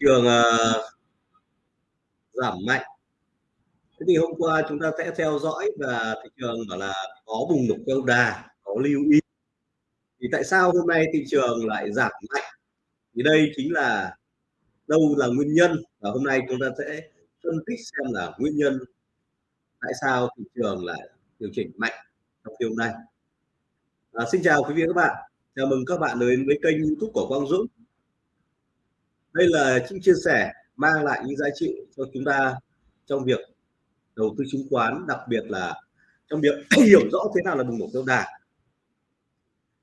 trường uh, giảm mạnh. Thế thì hôm qua chúng ta sẽ theo dõi và thị trường bảo là có bùng nổ câu đà có lưu ý. Thì tại sao hôm nay thị trường lại giảm mạnh? Thì đây chính là đâu là nguyên nhân và hôm nay chúng ta sẽ phân tích xem là nguyên nhân tại sao thị trường lại điều chỉnh mạnh trong phiên nay. à, xin chào quý vị và các bạn. Chào mừng các bạn đến với kênh youtube của Quang Dũng đây là những chia sẻ mang lại những giá trị cho chúng ta trong việc đầu tư chứng khoán, đặc biệt là trong việc hiểu rõ thế nào là bùng nổ tiêu đà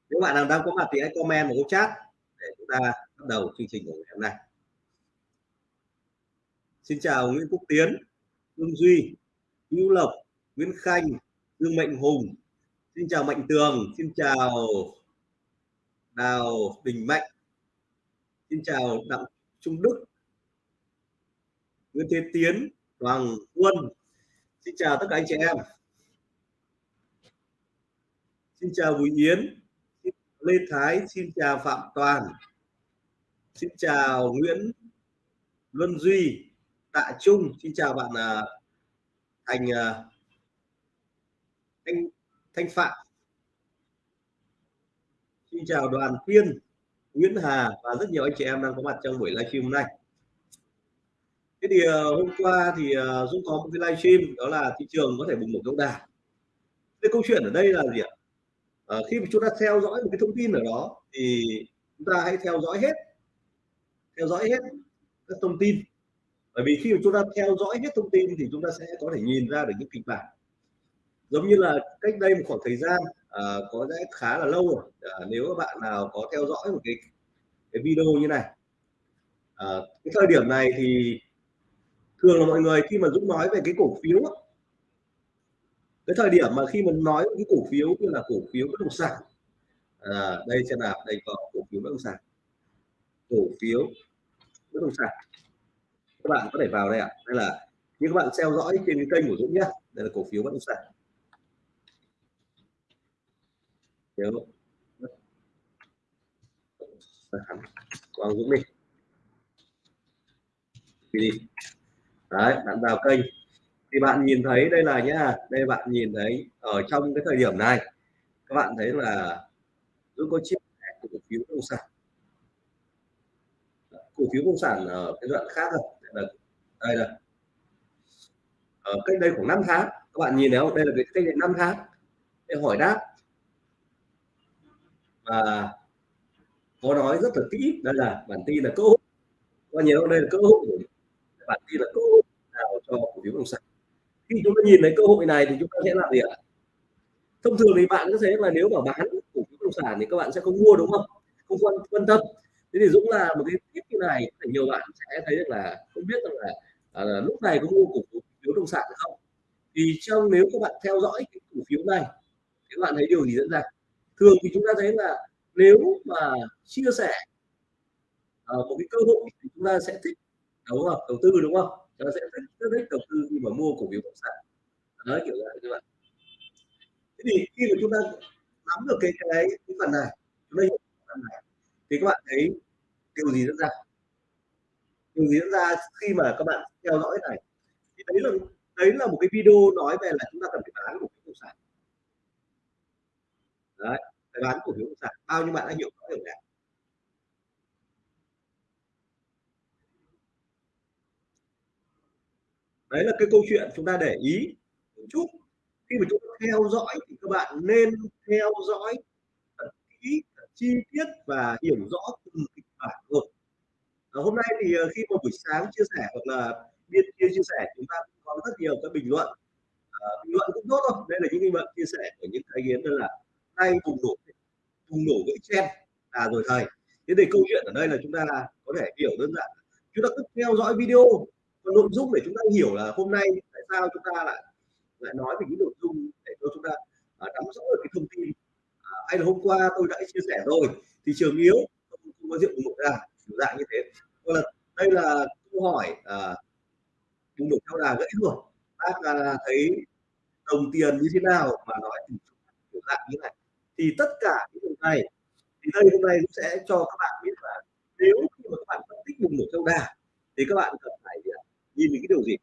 nếu bạn nào đang có mặt thì hãy comment vào chat để chúng ta bắt đầu chương trình của ngày hôm nay. Xin chào Nguyễn Quốc Tiến Dương Duy, Hữu Lộc, Nguyễn Khanh, Dương Mạnh Hùng. Xin chào Mạnh Tường, xin chào Đào Bình Mạnh. Xin chào Đặng Trung Đức. Nguyễn Thế Tiến, Hoàng Quân. Xin chào tất cả anh chị em. Xin chào Bùi Yến. Lê Thái. Xin chào Phạm Toàn. Xin chào Nguyễn Luân Duy, Tạ Trung. Xin chào bạn à, Thành à, Thanh Thanh Phạm. Xin chào Đoàn Tiên Nguyễn Hà và rất nhiều anh chị em đang có mặt trong buổi livestream hôm nay. Thế thì ờ, hôm qua thì ờ, Dũng có một cái livestream đó là thị trường có thể bùng nổ lâu đà. Cái câu chuyện ở đây là gì ạ? À, khi mà chúng ta theo dõi một cái thông tin ở đó thì chúng ta hãy theo dõi hết theo dõi hết các thông tin. Bởi vì khi mà chúng ta theo dõi hết thông tin thì chúng ta sẽ có thể nhìn ra được những kịch bản. Giống như là cách đây một khoảng thời gian Ờ, có lẽ khá là lâu rồi. À, nếu các bạn nào có theo dõi một cái cái video như này. À, cái thời điểm này thì thường là mọi người khi mà Dũng nói về cái cổ phiếu cái thời điểm mà khi mình nói cái cổ phiếu như là cổ phiếu bất động sản à, đây xem nào đây có cổ phiếu bất động sản. Cổ phiếu bất động sản. Các bạn có thể vào đây ạ. Đây là như các bạn theo dõi trên cái kênh của Dũng nhé đây là cổ phiếu bất động sản. Phiếu Quang Dũng đi. Đi đấy, bạn vào kênh. Thì bạn nhìn thấy đây là nhá, đây bạn nhìn thấy ở trong cái thời điểm này, các bạn thấy là Dũng có chia sẻ cổ phiếu bất động sản. Cổ phiếu bất động sản ở cái đoạn khác rồi đây là đây là. Ở cách đây khoảng 5 tháng, các bạn nhìn thấy không? Đây là cái cách đây 5 tháng. Để hỏi đáp và có nói rất là kỹ đó là bản tin là cơ hội. Có nhiều đây là cơ hội bản tin là cơ hội nào cho cổ phiếu bất động sản khi chúng ta nhìn thấy cơ hội này thì chúng ta sẽ làm gì ạ? Thông thường thì bạn có thể là nếu mà bán cổ phiếu bất động sản thì các bạn sẽ không mua đúng không? Không quan quan tâm. Thế thì Dũng là một cái tip như này thì nhiều bạn sẽ thấy được là không biết rằng là à, lúc này có mua cổ phiếu bất động sản không? Thì trong nếu các bạn theo dõi cái cổ phiếu này thì các bạn thấy điều gì diễn ra? Thường thì chúng ta thấy là nếu mà chia sẻ uh, một cái cơ hội thì chúng ta sẽ thích đúng không? Đầu tư đúng không? Chúng ta sẽ thích rất thích đầu tư khi mà mua cổ phiếu bất động sản. Đấy kiểu vậy các bạn thế thì khi mà chúng ta nắm được cái cái, cái phần này chúng ta hiểu phần này thì các bạn thấy điều gì diễn ra? Điều gì diễn ra khi mà các bạn theo dõi này? Thì đấy là đấy là một cái video nói về là chúng ta cần phải bán một cái bất động sản đấy phải bán cổ phiếu bất động sản bao nhiêu bạn đã hiểu rõ điều này? Đấy là cái câu chuyện chúng ta để ý một chút. Khi mà chúng ta theo dõi thì các bạn nên theo dõi thật kỹ thật chi tiết và hiểu rõ từng kịch bản rồi hôm nay thì ờ, khi một buổi sáng chia sẻ hoặc là biên kia chia sẻ chúng ta có rất nhiều các bình luận. À, bình luận cũng tốt thôi đây là những bình luận chia sẻ của những ý kiến là nay bùng nổ bùng nổ gãy chen. À rồi thầy. Thế thì câu chuyện ở đây là chúng ta có thể hiểu đơn giản chúng ta cứ theo dõi video còn nội dung để chúng ta hiểu là hôm nay tại sao chúng ta lại lại nói về những nội dung để cho chúng ta à, nắm rõ được cái thông tin. À, hay là hôm qua tôi đã chia sẻ rồi thị trường yếu không, không có rượu bùng nổ ra dạng như thế. Còn là đây là câu hỏi à, bùng nổ theo đà gãy rồi bác à, thấy đồng tiền như thế nào mà nói kiểu dạng như này thì tất cả những điều này thì đây hôm nay sẽ cho các bạn biết là nếu khi mà các bạn phân tích vùng nổ theo đà thì các bạn cần phải? À, nhìn những cái điều gì?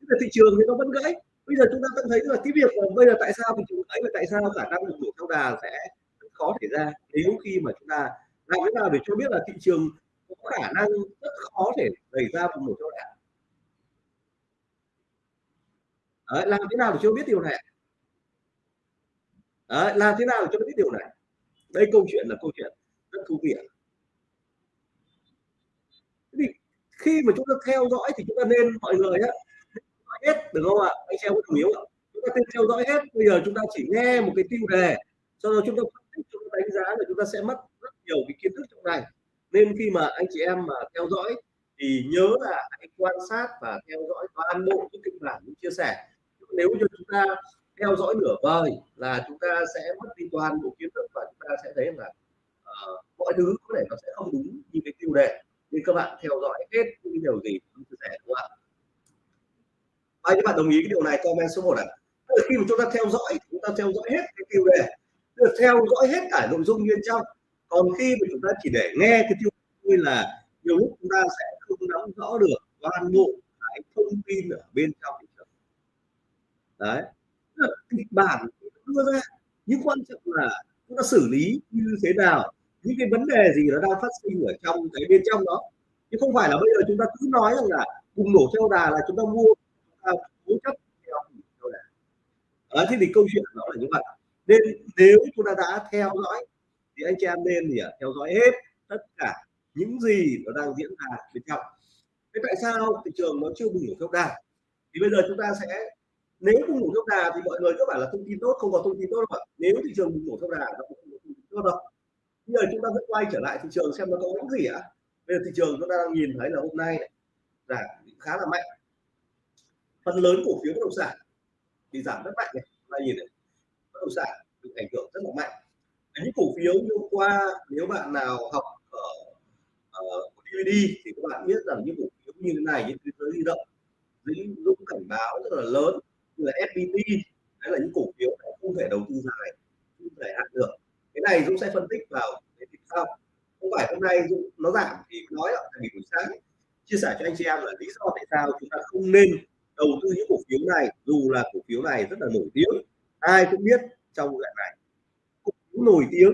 Tức là thị trường thì nó vẫn gãy. Bây giờ chúng ta vẫn thấy là cái việc là bây giờ tại sao thị trường gãy và tại sao khả năng vùng nổ theo đà sẽ khó xảy ra nếu khi mà chúng ta làm thế nào để cho biết là thị trường có khả năng rất khó thể xảy ra vùng nổ theo đà. Đấy, làm thế nào để cho biết điều này? À, làm thế nào để cho biết điều này? Đây câu chuyện là câu chuyện rất thú vị. Thì khi mà chúng ta theo dõi thì chúng ta nên mọi người á hết được không ạ? Anh xem có đồng ý không ạ? Chúng ta nên theo dõi hết. Bây giờ chúng ta chỉ nghe một cái tiêu đề, sau đó chúng ta phân tích, chúng ta đánh giá là chúng ta sẽ mất rất nhiều cái kiến thức trong này. Nên khi mà anh chị em mà theo dõi thì nhớ là hãy quan sát và theo dõi toàn bộ những kịch bản những chia sẻ. Nếu như chúng ta theo dõi nửa vời là chúng ta sẽ mất đi toàn bộ kiến thức và chúng ta sẽ thấy là uh, mọi thứ có thể nó sẽ không đúng như cái tiêu đề. Nên các bạn theo dõi hết những điều gì chúng chia sẻ đúng không ạ? Ai các bạn đồng ý cái điều này? Comment số 1 ạ. À? khi mà chúng ta theo dõi chúng ta theo dõi hết cái tiêu đề theo dõi hết cả nội dung bên trong. Còn khi mà chúng ta chỉ để nghe cái tiêu đề là nhiều lúc chúng ta sẽ không nắm rõ được toàn bộ cái thông tin ở bên trong Đấy trường kịch bản đưa ra. Nhưng quan trọng là chúng ta xử lý như thế nào, những cái vấn đề gì nó đang phát sinh ở trong cái bên trong đó. Chứ không phải là bây giờ chúng ta cứ nói rằng là bùng nổ theo đà là chúng ta mua cố chấp theo đà thế thì câu chuyện nó là như vậy. Nên nếu chúng ta đã theo dõi thì anh chị em nên thì theo dõi hết tất cả những gì nó đang diễn ra bên trong. Thế tại sao thị trường nó chưa bùng nổ theo đà? Thì bây giờ chúng ta sẽ nếu không nổ theo đà thì mọi người các bạn là thông tin tốt không có thông tin tốt đâu ạ. Nếu thị trường bùng nổ theo đà nó không có thông tin tốt đâu. Bây giờ chúng ta sẽ quay trở lại thị trường xem nó có những gì ạ. Bây giờ thị trường chúng ta đang nhìn thấy là hôm nay giảm khá là mạnh. Phần lớn cổ phiếu bất động sản thì giảm rất mạnh này. Chúng ta nhìn này bất động sản bị ảnh hưởng rất là mạnh. Những cổ phiếu như hôm qua nếu bạn nào học ở, ờ, ở DVD thì các bạn biết rằng những cổ phiếu như thế này những thế giới di động những dũng cảnh báo rất là lớn như là FPT đấy là những cổ phiếu không thể đầu tư dài, không thể hạn được. Cái này Dũng sẽ phân tích vào cái tìm sau. Không phải hôm nay Dũng nó giảm thì nói là vì buổi sáng, chia sẻ cho anh chị em là lý do tại sao chúng ta không nên đầu tư những cổ phiếu này, dù là cổ phiếu này rất là nổi tiếng, ai cũng biết trong loại này. Cổ phiếu nổi tiếng,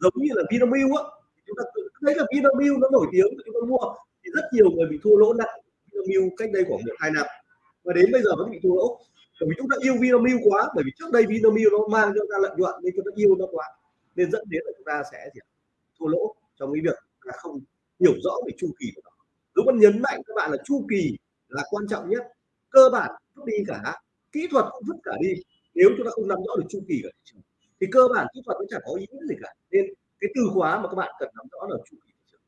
giống như là Vinamilk á chúng ta thấy là Vinamilk nó nổi tiếng chúng ta mua. Thì rất nhiều người bị thua lỗ nặng Vinamilk cách đây khoảng một hai năm. Và đến bây giờ vẫn bị thua lỗ vì chúng ta yêu Vinamilk quá, bởi vì trước đây Vinamilk nó mang cho ta lợi nhuận nên chúng ta yêu nó quá, nên dẫn đến là chúng ta sẽ gì? thua lỗ trong cái việc là không hiểu rõ về chu kỳ của nó. Dũng vẫn nhấn mạnh các bạn là chu kỳ là quan trọng nhất. Cơ bản vứt đi cả, kỹ thuật cũng vứt cả đi, nếu chúng ta không nắm rõ được chu kỳ của thị trường, thì cơ bản kỹ thuật nó chẳng có ý nghĩa gì cả. Nên cái từ khóa mà các bạn cần nắm rõ là chu kỳ thị trường.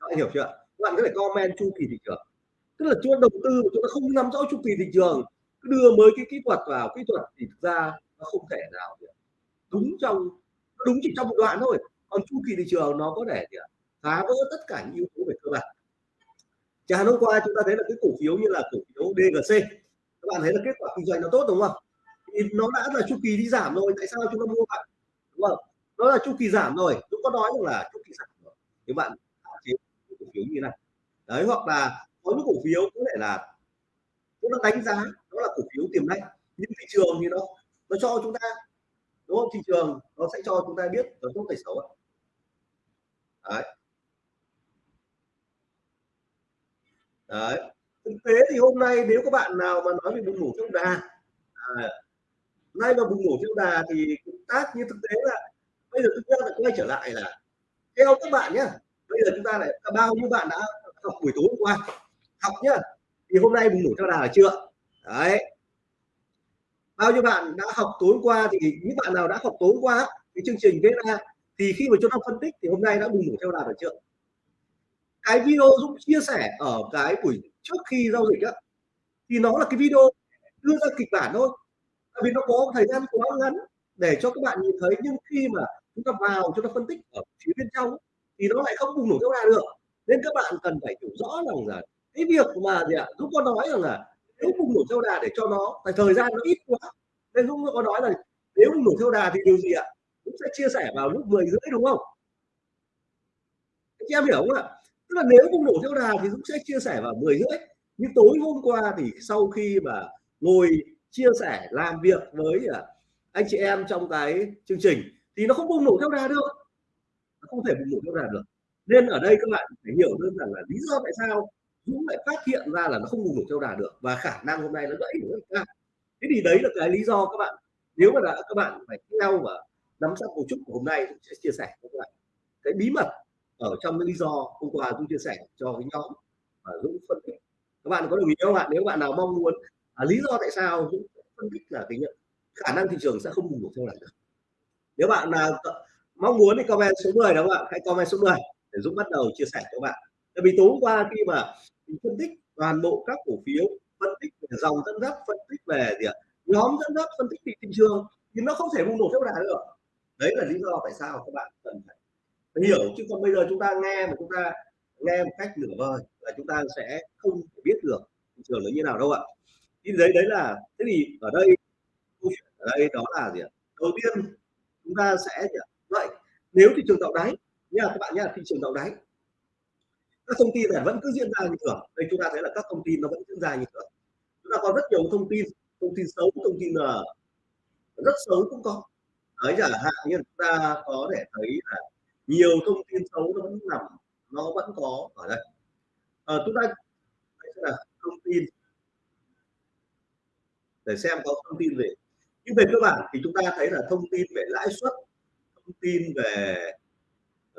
Các bạn hiểu chưa? Các bạn có thể comment chu kỳ thị trường. Tức là chúng ta đầu tư mà chúng ta không nắm rõ chu kỳ thị trường cứ đưa mới cái kỹ thuật vào, kỹ thuật thì thực ra nó không thể nào đúng trong đúng chỉ trong một đoạn thôi. Còn chu kỳ thị trường nó có thể phá vỡ tất cả những yếu tố về cơ bản. Chẳng hôm qua chúng ta thấy là cái cổ phiếu như là cổ phiếu DGC các bạn thấy là kết quả kinh doanh nó tốt, đúng không? Thì nó đã là chu kỳ đi giảm rồi, tại sao chúng ta mua bạn đúng không? Nó là chu kỳ giảm rồi. Chúng có nói rằng là chu kỳ giảm rồi. Thì bạn hạn chế cổ phiếu như này. Đấy, hoặc là có những cổ phiếu có thể là nó đánh giá đó là cổ phiếu tiềm năng. Nhưng thị trường thì nó nó cho chúng ta đúng không? Thị trường nó sẽ cho chúng ta biết nó tốt hay xấu đấy. Đấy. Thực tế thì hôm nay nếu các bạn nào mà nói về bùng nổ trong đà à, nay mà bùng nổ trong đà thì cũng tác như thực tế là bây giờ chúng ta lại quay trở lại là theo các bạn nhé bây giờ chúng ta lại bao nhiêu bạn đã học buổi tối hôm qua? Học nhá thì hôm nay bùng nổ theo đà là chưa? Đấy. Bao nhiêu bạn đã học tối qua thì những bạn nào đã học tối qua cái chương trình viết ra, thì khi mà chúng ta phân tích thì hôm nay đã bùng nổ theo đà được chưa? Cái video Dũng chia sẻ ở cái buổi trước khi giao dịch á, thì nó là cái video đưa ra kịch bản thôi. Tại vì nó có thời gian quá ngắn để cho các bạn nhìn thấy, nhưng khi mà chúng ta vào, chúng ta phân tích ở phía bên trong thì nó lại không bùng nổ theo đà được. Nên các bạn cần phải hiểu rõ rằng là cái việc mà gì ạ? À, Dũng có nói rằng là nếu bùng nổ theo đà để cho nó tại thời gian nó ít quá. Nên Dũng có nói là nếu bùng nổ theo đà thì điều gì ạ? Dũng sẽ chia sẻ vào lúc 10 rưỡi đúng không? Chị em hiểu không ạ? Tức là nếu bùng nổ theo đà thì Dũng sẽ chia sẻ vào 10 rưỡi. Nhưng tối hôm qua thì sau khi mà ngồi chia sẻ làm việc với à, anh chị em trong cái chương trình thì nó không bùng nổ theo đà được. Nó không thể bùng nổ theo đà được. Nên ở đây các bạn phải hiểu đơn giản là lý do tại sao chúng lại phát hiện ra là nó không bùng nổ theo đà được và khả năng hôm nay nó gãy nữa cao thế thì đấy là cái lý do các bạn nếu mà đã các bạn phải theo và nắm chắc cấu trúc của hôm nay sẽ chia sẻ với các bạn cái bí mật ở trong cái lý do hôm qua tôi chia sẻ cho cái nhóm và Dũng phân tích. Các bạn có đồng ý không ạ? Nếu bạn nào mong muốn à, lý do tại sao Dũng phân tích là cái nhận khả năng thị trường sẽ không bùng nổ theo đà được. Nếu bạn nào mong muốn thì comment số 10 đó các bạn hãy comment số 10 để Dũng bắt đầu chia sẻ cho các bạn tại vì tối hôm qua khi mà mình phân tích toàn bộ các cổ phiếu phân tích về dòng dẫn dắt phân tích về gì ạ? Nhóm dẫn dắt phân tích thị trường thì nó không thể bùng nổ theo đà được. Đấy là lý do tại sao các bạn cần phải, hiểu. Chứ còn bây giờ chúng ta nghe mà chúng ta nghe một cách nửa vời là chúng ta sẽ không biết được thị trường nó như nào đâu ạ. Thì đấy đấy là thế thì ở đây câu chuyện ở đây đó là gì ạ? Đầu tiên chúng ta sẽ vậy nếu thị trường tạo đáy nha các bạn nha thị trường tạo đáy các thông tin này vẫn cứ diễn ra như thường. Đây chúng ta thấy là các thông tin nó vẫn diễn ra như thường. Chúng ta có rất nhiều thông tin thông tin xấu thông tin là rất xấu cũng có. Đấy chẳng hạn như chúng ta có thể thấy là nhiều thông tin xấu nó vẫn nằm nó vẫn có ở đây. À, chúng ta đây là thông tin để xem có thông tin về nhưng về cơ bản thì chúng ta thấy là thông tin về lãi suất thông tin về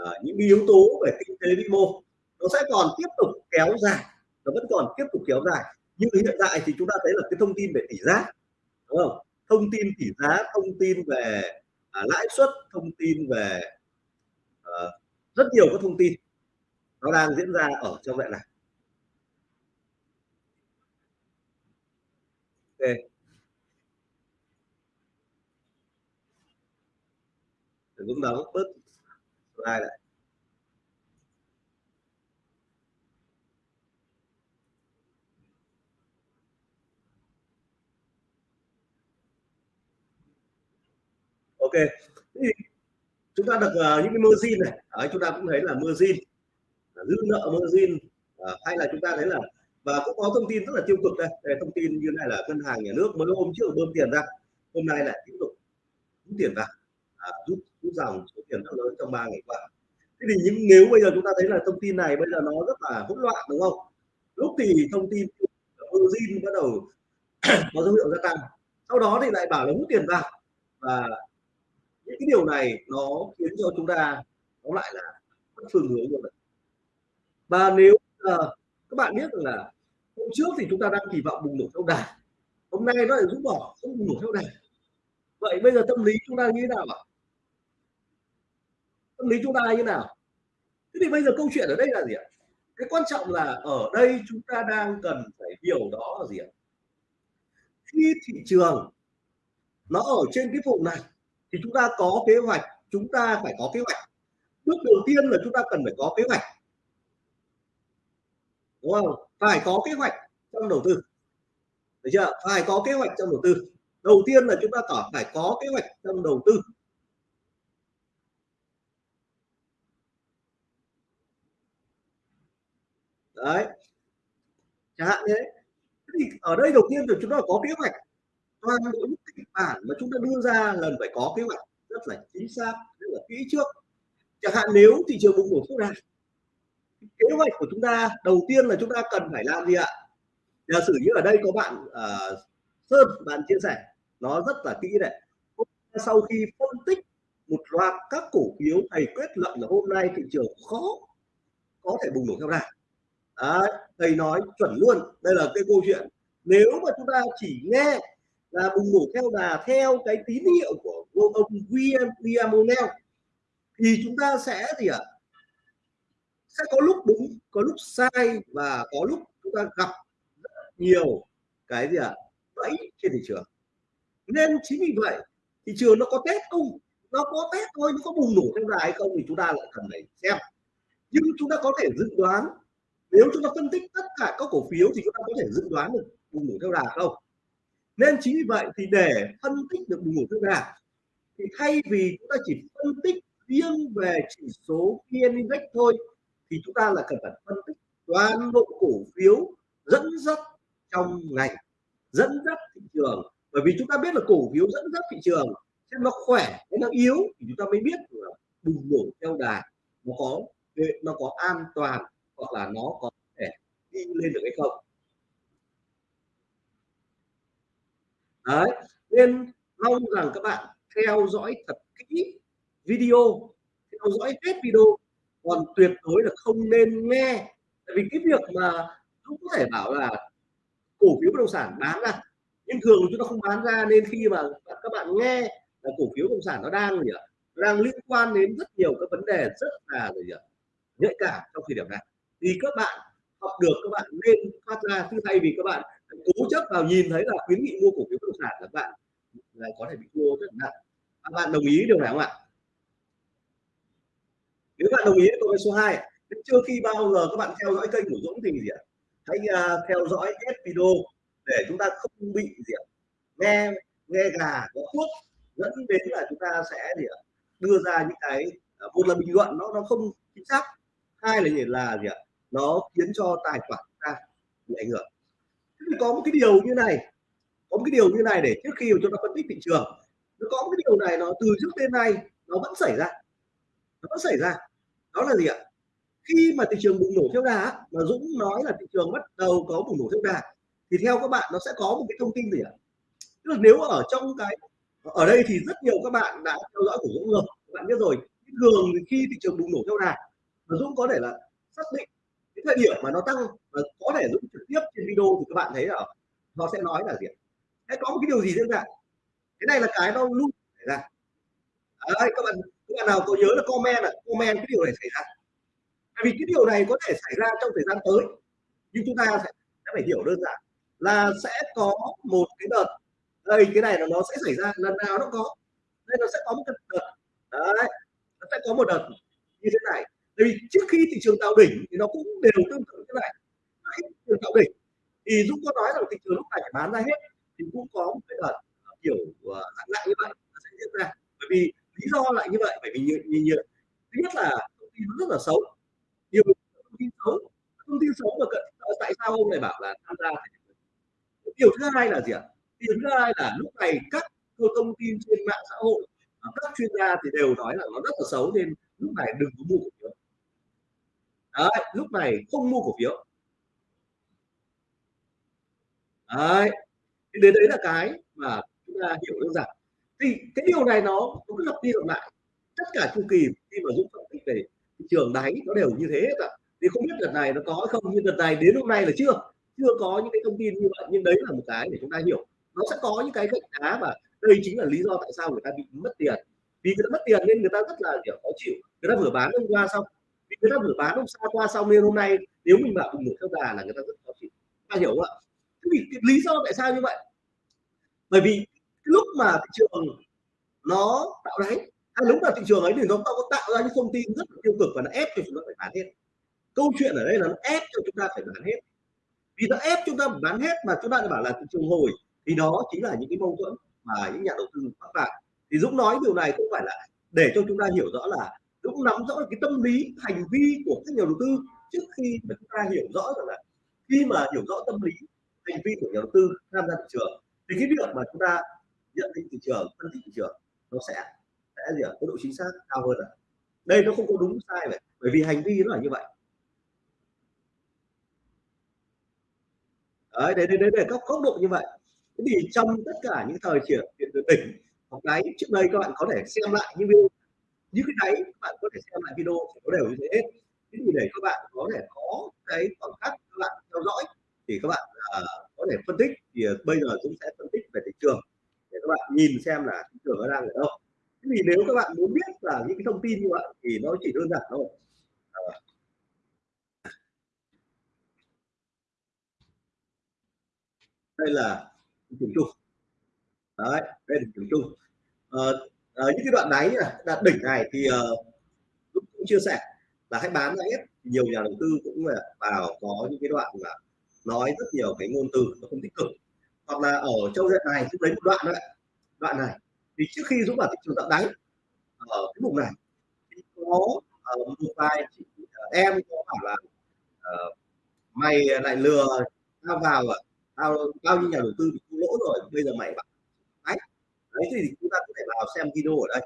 uh, những yếu tố về kinh tế vĩ mô nó sẽ còn tiếp tục kéo dài nó vẫn còn tiếp tục kéo dài. Nhưng hiện tại thì chúng ta thấy là cái thông tin về tỷ giá đúng không? Thông tin tỷ giá thông tin về à, lãi suất thông tin về à, rất nhiều các thông tin nó đang diễn ra ở trong đoạn này ok. Dũng đóng bớt slide lại. Ok. Thì chúng ta được uh, à, những cái margin này. Đấy, chúng ta cũng thấy là margin dư nợ margin. Uh, hay là chúng ta thấy là và cũng có thông tin rất là tiêu cực đây, đây thông tin như này là ngân hàng nhà nước mới hôm trước bơm tiền ra. Hôm nay lại tiếp tục rút tiền vào. À, rút rút dòng số tiền rất lớn trong ba ngày qua. Thế thì những nếu bây giờ chúng ta thấy là thông tin này bây giờ nó rất là hỗn loạn đúng không? Lúc thì thông tin margin bắt đầu có dấu hiệu gia tăng. Sau đó thì lại bảo là hút tiền vào. Và cái điều này nó khiến cho chúng ta nó lại là mất phương hướng như vậy và nếu uh, các bạn biết rằng là hôm trước thì chúng ta đang kỳ vọng bùng nổ theo đà hôm nay nó lại rút bỏ không bùng nổ theo đà. Vậy bây giờ tâm lý chúng ta như thế nào ạ? Tâm lý chúng ta như thế nào? Thế thì bây giờ câu chuyện ở đây là gì ạ? Cái quan trọng là ở đây chúng ta đang cần phải hiểu đó là gì ạ? Khi thị trường nó ở trên cái vùng này thì chúng ta có kế hoạch, chúng ta phải có kế hoạch. Bước đầu tiên là chúng ta cần phải có kế hoạch. Đúng không? Phải có kế hoạch trong đầu tư. Được chưa? Phải có kế hoạch trong đầu tư. Đầu tiên là chúng ta có phải có kế hoạch trong đầu tư. Đấy. Chẳng hạn thế thì ở đây đầu tiên là chúng ta có kế hoạch toàn bộ những kịch bản mà chúng ta đưa ra lần phải có kế hoạch rất là chính xác rất là kỹ trước. Chẳng hạn nếu thị trường bùng nổ thuốc này kế hoạch của chúng ta đầu tiên là chúng ta cần phải làm gì ạ? Giả sử như ở đây có bạn uh, sơn bạn chia sẻ nó rất là kỹ này. Sau khi phân tích một loạt các cổ phiếu thầy kết luận là hôm nay thị trường khó có thể bùng nổ theo đà. Đấy, thầy nói chuẩn luôn đây là cái câu chuyện. Nếu mà chúng ta chỉ nghe là bùng nổ theo đà, theo cái tín hiệu của ông William William O'Neill. Thì chúng ta sẽ gì ạ? Sẽ có lúc đúng, có lúc sai và có lúc chúng ta gặp rất nhiều cái gì ạ? Bẫy trên thị trường. Nên chính vì vậy, thị trường nó có test không? Nó có test thôi, nó có bùng nổ theo đà hay không thì chúng ta lại cần phải xem. Nhưng chúng ta có thể dự đoán, nếu chúng ta phân tích tất cả các cổ phiếu thì chúng ta có thể dự đoán được bùng nổ theo đà không? Nên chính vì vậy thì để phân tích được bùng nổ theo đà thì thay vì chúng ta chỉ phân tích riêng về chỉ số VN Index thôi, thì chúng ta là cần phải phân tích toàn bộ cổ phiếu dẫn dắt trong ngành dẫn dắt thị trường. Bởi vì chúng ta biết là cổ phiếu dẫn dắt thị trường, xem nó khỏe hay nó yếu thì chúng ta mới biết là bùng nổ theo đà. Nó có nó có an toàn hoặc là nó có thể đi lên được hay không. Đấy, nên mong rằng các bạn theo dõi thật kỹ video, theo dõi hết video. Còn tuyệt đối là không nên nghe, tại vì cái việc mà cũng có thể bảo là cổ phiếu bất động sản bán ra, nhưng thường chúng ta không bán ra nên khi mà các bạn nghe là cổ phiếu bất động sản nó đang gì ạ? Đang liên quan đến rất nhiều các vấn đề rất là gì ạ? Nhạy cảm trong thời điểm này. Thì các bạn học được, các bạn nên phát ra. Chứ thay vì các bạn cố chấp vào nhìn thấy là khuyến nghị mua cổ phiếu bất động sản là bạn lại có thể bị thua rất nặng. Các bạn đồng ý điều này không ạ? Nếu bạn đồng ý câu số 2 chưa khi bao giờ các bạn theo dõi kênh của Dũng thì gì ạ? Hãy uh, theo dõi hết video để chúng ta không bị gì ạ? Nghe nghe gà có thuốc dẫn đến là chúng ta sẽ gì ạ? Đưa ra những cái à, một là bình luận nó nó không chính xác. Hai là gì? Là gì ạ? Nó khiến cho tài khoản ta bị ảnh hưởng có một cái điều như này, có một cái điều như này để trước khi chúng ta phân tích thị trường, nó có một cái điều này nó từ trước đến nay nó vẫn xảy ra, nó vẫn xảy ra. Đó là gì ạ? Khi mà thị trường bùng nổ theo đà mà Dũng nói là thị trường bắt đầu có bùng nổ theo đà, thì theo các bạn nó sẽ có một cái thông tin gì ạ? Tức là nếu ở trong cái, ở đây thì rất nhiều các bạn đã theo dõi của Dũng rồi các bạn biết rồi. Thường khi thị trường bùng nổ theo đà, mà Dũng có thể là xác định cái thời điểm mà nó tăng có thể Dũng trực tiếp trên video thì các bạn thấy là nó sẽ nói là gì Hãy có một cái điều gì diễn ra? Cái này là cái nó luôn xảy ra. Đấy các bạn các bạn nào có nhớ là comment là comment cái điều này xảy ra. Tại vì cái điều này có thể xảy ra trong thời gian tới nhưng chúng ta sẽ, sẽ phải hiểu đơn giản là sẽ có một cái đợt. Đây cái này là nó sẽ xảy ra lần nào nó có. Đây nó sẽ có một cái đợt. Đấy nó sẽ có một đợt như thế này vì trước khi thị trường tạo đỉnh thì nó cũng đều tương tự như này. Trước khi thị trường tạo đỉnh thì Dũng có nói rằng thị trường lúc này phải bán ra hết. Thì cũng có một cái đợt ờ, kiểu ờ, dạng lại như vậy nó sẽ diễn ra. Bởi vì lý do lại như vậy bởi vì như, như, như thứ nhất là thông tin rất là xấu. Nhiều thông tin xấu thông tin xấu mà cận ờ, tại sao ông này bảo là tham gia điều thứ hai là gì ạ? Điều thứ hai là lúc này các thông tin trên mạng xã hội các chuyên gia thì đều nói là nó rất là xấu nên lúc này đừng có mua nữa đấy lúc này không mua cổ phiếu. Đấy đến đấy là cái mà chúng ta hiểu được rằng, thì cái điều này nó cũng lặp đi lặp lại. Tất cả chu kỳ khi mà dũng phân tích về thị trường đáy nó đều như thế cả. Thì không biết đợt này nó có không nhưng đợt này đến hôm nay là chưa. Chưa có những cái thông tin như vậy nhưng đấy là một cái để chúng ta hiểu. Nó sẽ có những cái gạch đá và đây chính là lý do tại sao người ta bị mất tiền. Vì người ta mất tiền nên người ta rất là kiểu khó chịu. Người ta vừa bán hôm qua xong vì người ta vừa bán hôm sau qua xong nên hôm nay, nếu mình bảo mình gửi theo đà là người ta rất khó chịu. Ta hiểu không ạ? Thế thì cái lý do tại sao như vậy? Bởi vì lúc mà thị trường nó tạo đáy hay lúc mà thị trường ấy thì nó có tạo ra những thông tin rất là tiêu cực và nó ép cho chúng ta phải bán hết. Câu chuyện ở đây là nó ép cho chúng ta phải bán hết. Vì nó ép chúng ta phải bán hết mà chúng ta bảo là thị trường hồi, thì đó chính là những cái mâu thuẫn mà những nhà đầu tư mắc phải thì Dũng nói điều này không phải là để cho chúng ta hiểu rõ là cũng nắm rõ cái tâm lý hành vi của các nhà đầu tư trước khi mà chúng ta hiểu rõ rằng là khi mà hiểu rõ tâm lý hành vi của nhà đầu tư tham gia thị trường thì cái việc mà chúng ta nhận định thị trường phân tích thị trường nó sẽ sẽ gì ạ? Có độ chính xác cao hơn à? Đây nó không có đúng sai vậy bởi vì hành vi nó là như vậy. Đấy đấy đấy, đấy, đấy các góc độ như vậy. Thế thì trong tất cả những thời triển hiện từ đỉnh hoặc cái trước đây các bạn có thể xem lại những video những cái đấy các bạn có thể xem lại video nó có đều như thế. Hết thế thì để các bạn có thể có cái khoảng cách các bạn theo dõi thì các bạn uh, có thể phân tích. Thì uh, bây giờ chúng sẽ phân tích về thị trường để các bạn nhìn xem là thị trường nó đang ở đâu. Thế thì nếu các bạn muốn biết là những cái thông tin như vậy thì nó chỉ đơn giản thôi. Uh, đây là thị trường chung. Đấy đây là thị trường chung. Uh, uh, những cái đoạn đáy này đạt đỉnh này thì uh, cũng chia sẻ là hãy bán ra hết. Nhiều nhà đầu tư cũng vào có những cái đoạn là nói rất nhiều cái ngôn từ nó không tích cực. Hoặc là ở châu diện này chúng lấy một đoạn đấy đoạn này. Thì trước khi dũng vào thị trường tạo đáy ở cái vùng này thì có uh, một vài chị, uh, em có mày lại lừa tao vào à? Tao bao nhiêu nhà đầu tư bị thua lỗ rồi bây giờ mày bảo đấy thì chúng ta có thể vào xem video ở đây.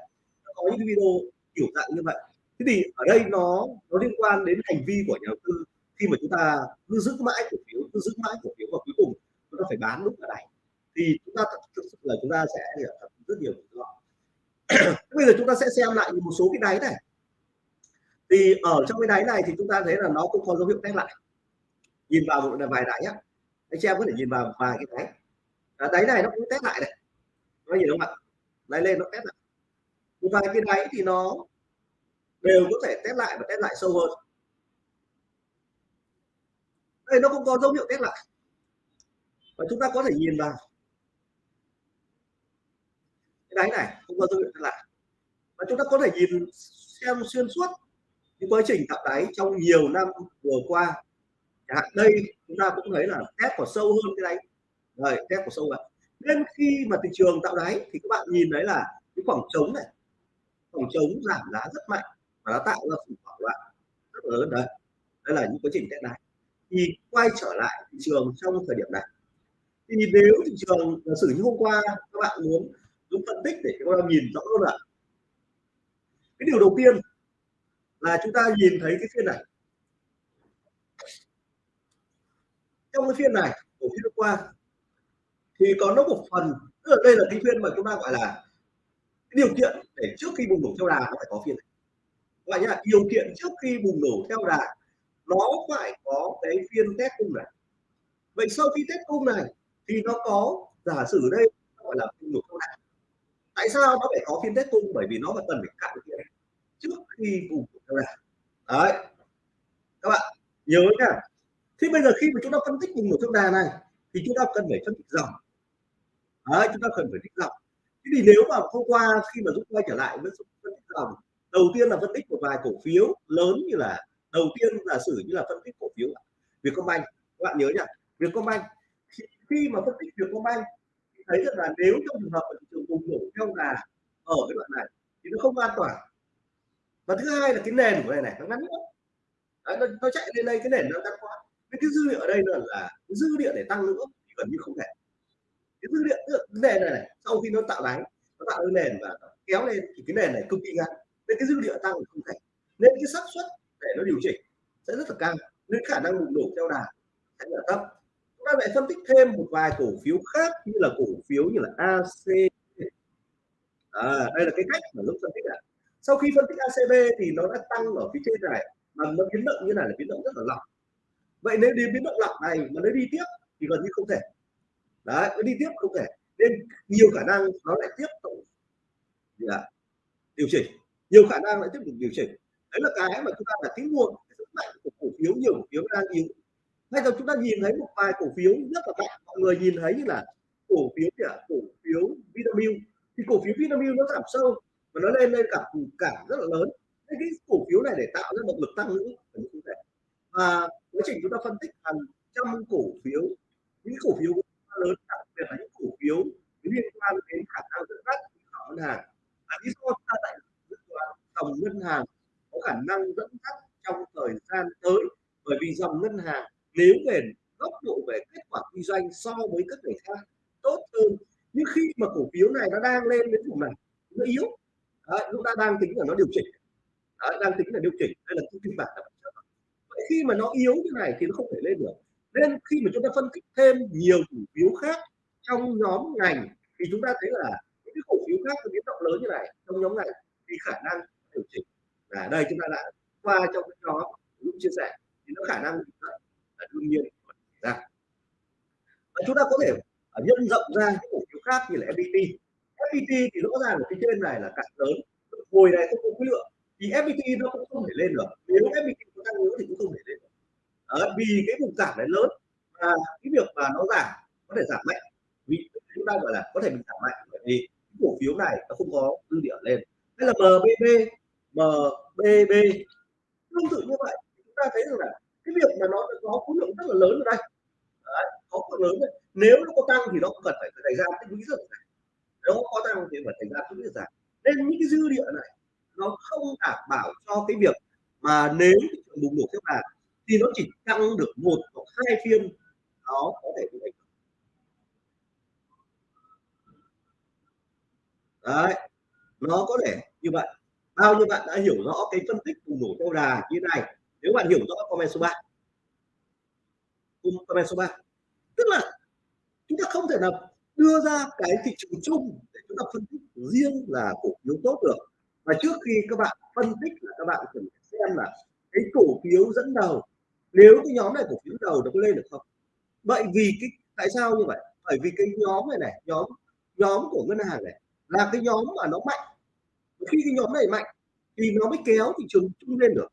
Có những video kiểu dạng như vậy. Thế thì ở đây nó nó liên quan đến hành vi của nhà đầu tư. Khi mà chúng ta cứ giữ mãi cổ phiếu, cứ giữ mãi cổ phiếu và cuối cùng, chúng ta phải bán lúc này. Thì chúng ta thực sự là chúng ta sẽ rất nhiều rủi ro bây giờ chúng ta sẽ xem lại một số cái đáy này. Thì ở trong cái đáy này thì chúng ta thấy là nó cũng có dấu hiệu test lại. Nhìn vào một vài đáy á anh chị em có thể nhìn vào vài cái đáy. Đáy này nó cũng test lại này nó nhìn không ạ lấy lên nó test lại. Một vài cái đáy thì nó đều có thể test lại và test lại sâu hơn. Đây, nó cũng có dấu hiệu test lại. Và chúng ta có thể nhìn vào. Cái đáy này không có dấu hiệu test lại. Và chúng ta có thể nhìn xem xuyên suốt cái quá trình tạo đáy trong nhiều năm vừa qua. Hạn đây, chúng ta cũng thấy là test của sâu hơn cái đáy. Rồi, test của sâu vậy nên khi mà thị trường tạo đáy thì các bạn nhìn thấy là cái khoảng trống này. Khoảng trống giảm giá rất mạnh và nó tạo ra khủng hoảng loạn rất lớn. Đấy đây là những quá trình test đáy. Thì quay trở lại thị trường trong thời điểm này. Thì nếu thị trường giả sử như hôm qua các bạn muốn dùng phân tích để các bạn nhìn rõ hơn là cái điều đầu tiên là chúng ta nhìn thấy cái phiên này. Trong cái phiên này của phiên qua thì có nó một phần, tức là đây là cái phiên mà chúng ta gọi là điều kiện để trước khi bùng nổ theo đà nó phải có phiên này. Các bạn nhá, điều kiện trước khi bùng nổ theo đà nó phải có cái phiên test cung này. Vậy sau khi test cung này thì nó có giả sử đây gọi là bùng nổ theo đà. Tại sao nó phải có phiên test cung? Bởi vì nó phải cần phải cạn kiện trước khi bùng nổ theo đà. Đấy. Các bạn nhớ nhá thì bây giờ khi mà chúng ta phân tích bùng nổ theo đà này thì chúng ta cần phải phân tích dòng đấy chúng ta cần phải tích dòng thế thì nếu mà hôm qua khi mà rút quay trở lại với phân tích dòng đầu tiên là phân tích một vài cổ phiếu lớn như là đầu tiên là sử như là phân tích cổ phiếu Vietcombank. Các bạn nhớ nhỉ Vietcombank khi, khi mà phân tích Vietcombank thì thấy rằng là nếu trong trường hợp thị trường bùng nổ theo đà ở cái đoạn này thì nó không an toàn. Và thứ hai là cái nền của này này nó ngắn nữa. Đấy, nó, nó chạy lên đây cái nền nó ngắn quá cái, cái dư địa ở đây là, là dư địa để tăng nữa thì gần như không thể cái dữ liệu cái nền này, này sau khi nó tạo đáy nó tạo cái nền và kéo lên thì cái nền này cực kỳ ngắn. Nên cái dữ liệu tăng không thể. Nên cái xác suất để nó điều chỉnh sẽ rất là cao nên khả năng bùng nổ theo đà sẽ là thấp. Chúng ta lại phân tích thêm một vài cổ phiếu khác như là cổ phiếu như là AC à, đây là cái cách mà lúc phân tích ạ. Sau khi phân tích ACB thì nó đã tăng ở phía trên này mà nó biến động như này là biến động rất là lỏng. Vậy nếu đi biến động lỏng này mà nó đi tiếp thì gần như không thể đấy nó đi tiếp không thể. Nên nhiều khả năng nó lại tiếp tục là điều chỉnh. Nhiều khả năng lại tiếp tục điều chỉnh. Đấy là cái mà chúng ta là tính mua sức mạnh của cổ phiếu, nhiều cổ phiếu đang yếu. Hay là chúng ta nhìn thấy một vài cổ phiếu rất là mạnh. Mọi người nhìn thấy như là cổ phiếu là cổ phiếu Vinamilk thì cổ phiếu Vinamilk nó giảm sâu và nó lên lên cả cả rất là lớn. Nên cái cổ phiếu này để tạo ra động lực tăng nữa thể. Và quá trình chúng ta phân tích hàng trăm cổ phiếu, những cổ phiếu lớn đặc biệt là những cổ phiếu liên quan đến khả năng dẫn dắt của ngân hàng. À, lý do chúng ta tại dòng ngân hàng có khả năng dẫn dắt trong thời gian tới. Bởi vì dòng ngân hàng nếu về góc độ về kết quả kinh doanh so với các người khác tốt hơn. Nhưng khi mà cổ phiếu này nó đang lên đến vùng này nó yếu Đấy, chúng ta đang tính là nó điều chỉnh. Đấy, đang tính là điều chỉnh đây là cái kịch bản vậy khi mà nó yếu như này thì nó không thể lên được nên khi mà chúng ta phân tích thêm nhiều cổ phiếu khác trong nhóm ngành, thì chúng ta thấy là những cái cổ phiếu khác có biến động lớn như này, trong nhóm ngành thì khả năng điều chỉnh. Là đây chúng ta đã qua trong cái nhóm lúc chia sẻ, thì nó khả năng là đương nhiên ra. Và chúng ta có thể à, nhân rộng ra những cổ phiếu khác như là FPT FPT thì rõ ràng ở phía trên này là cạn lớn, hồi này không có khối lượng. Thì FPT nó cũng không thể lên được. Nếu FPT có tăng nữa thì cũng không thể lên được. Đấy, vì cái vùng giảm này lớn và cái việc mà nó giảm có thể giảm mạnh. Vì chúng ta gọi là có thể bị giảm mạnh bởi vì cái cổ phiếu này nó không có dư địa lên. Hay là MBB MBB tương tự như vậy. Chúng ta thấy rằng là cái việc mà nó có khối lượng rất là lớn ở đây. Đấy, có khối lớn này. nếu nó có tăng thì nó cần phải thời gian tích lũy rất là nếu có tăng thì phải xảy ra tích lũy giảm. Nên những cái dư địa này nó không đảm bảo cho cái việc mà nếu thị trường bùng nổ tiếp đà thì nó chỉ tăng được một hoặc hai phiên, nó có thể như vậy đấy, nó có thể như vậy. Bao nhiêu bạn đã hiểu rõ cái phân tích bùng nổ theo đà như này? Nếu bạn hiểu rõ, comment số 3 comment số 3 tức là chúng ta không thể nào đưa ra cái thị trường chung để chúng ta phân tích riêng là cổ phiếu tốt được. Và trước khi các bạn phân tích là các bạn cần xem là cái cổ phiếu dẫn đầu nếu cái nhóm này cổ phiếu đầu nó có lên được không? Vậy vì cái, tại sao như vậy? Bởi vì cái nhóm này này, nhóm nhóm của ngân hàng này là cái nhóm mà nó mạnh. Khi cái nhóm này mạnh thì nó mới kéo thị trường chung lên được.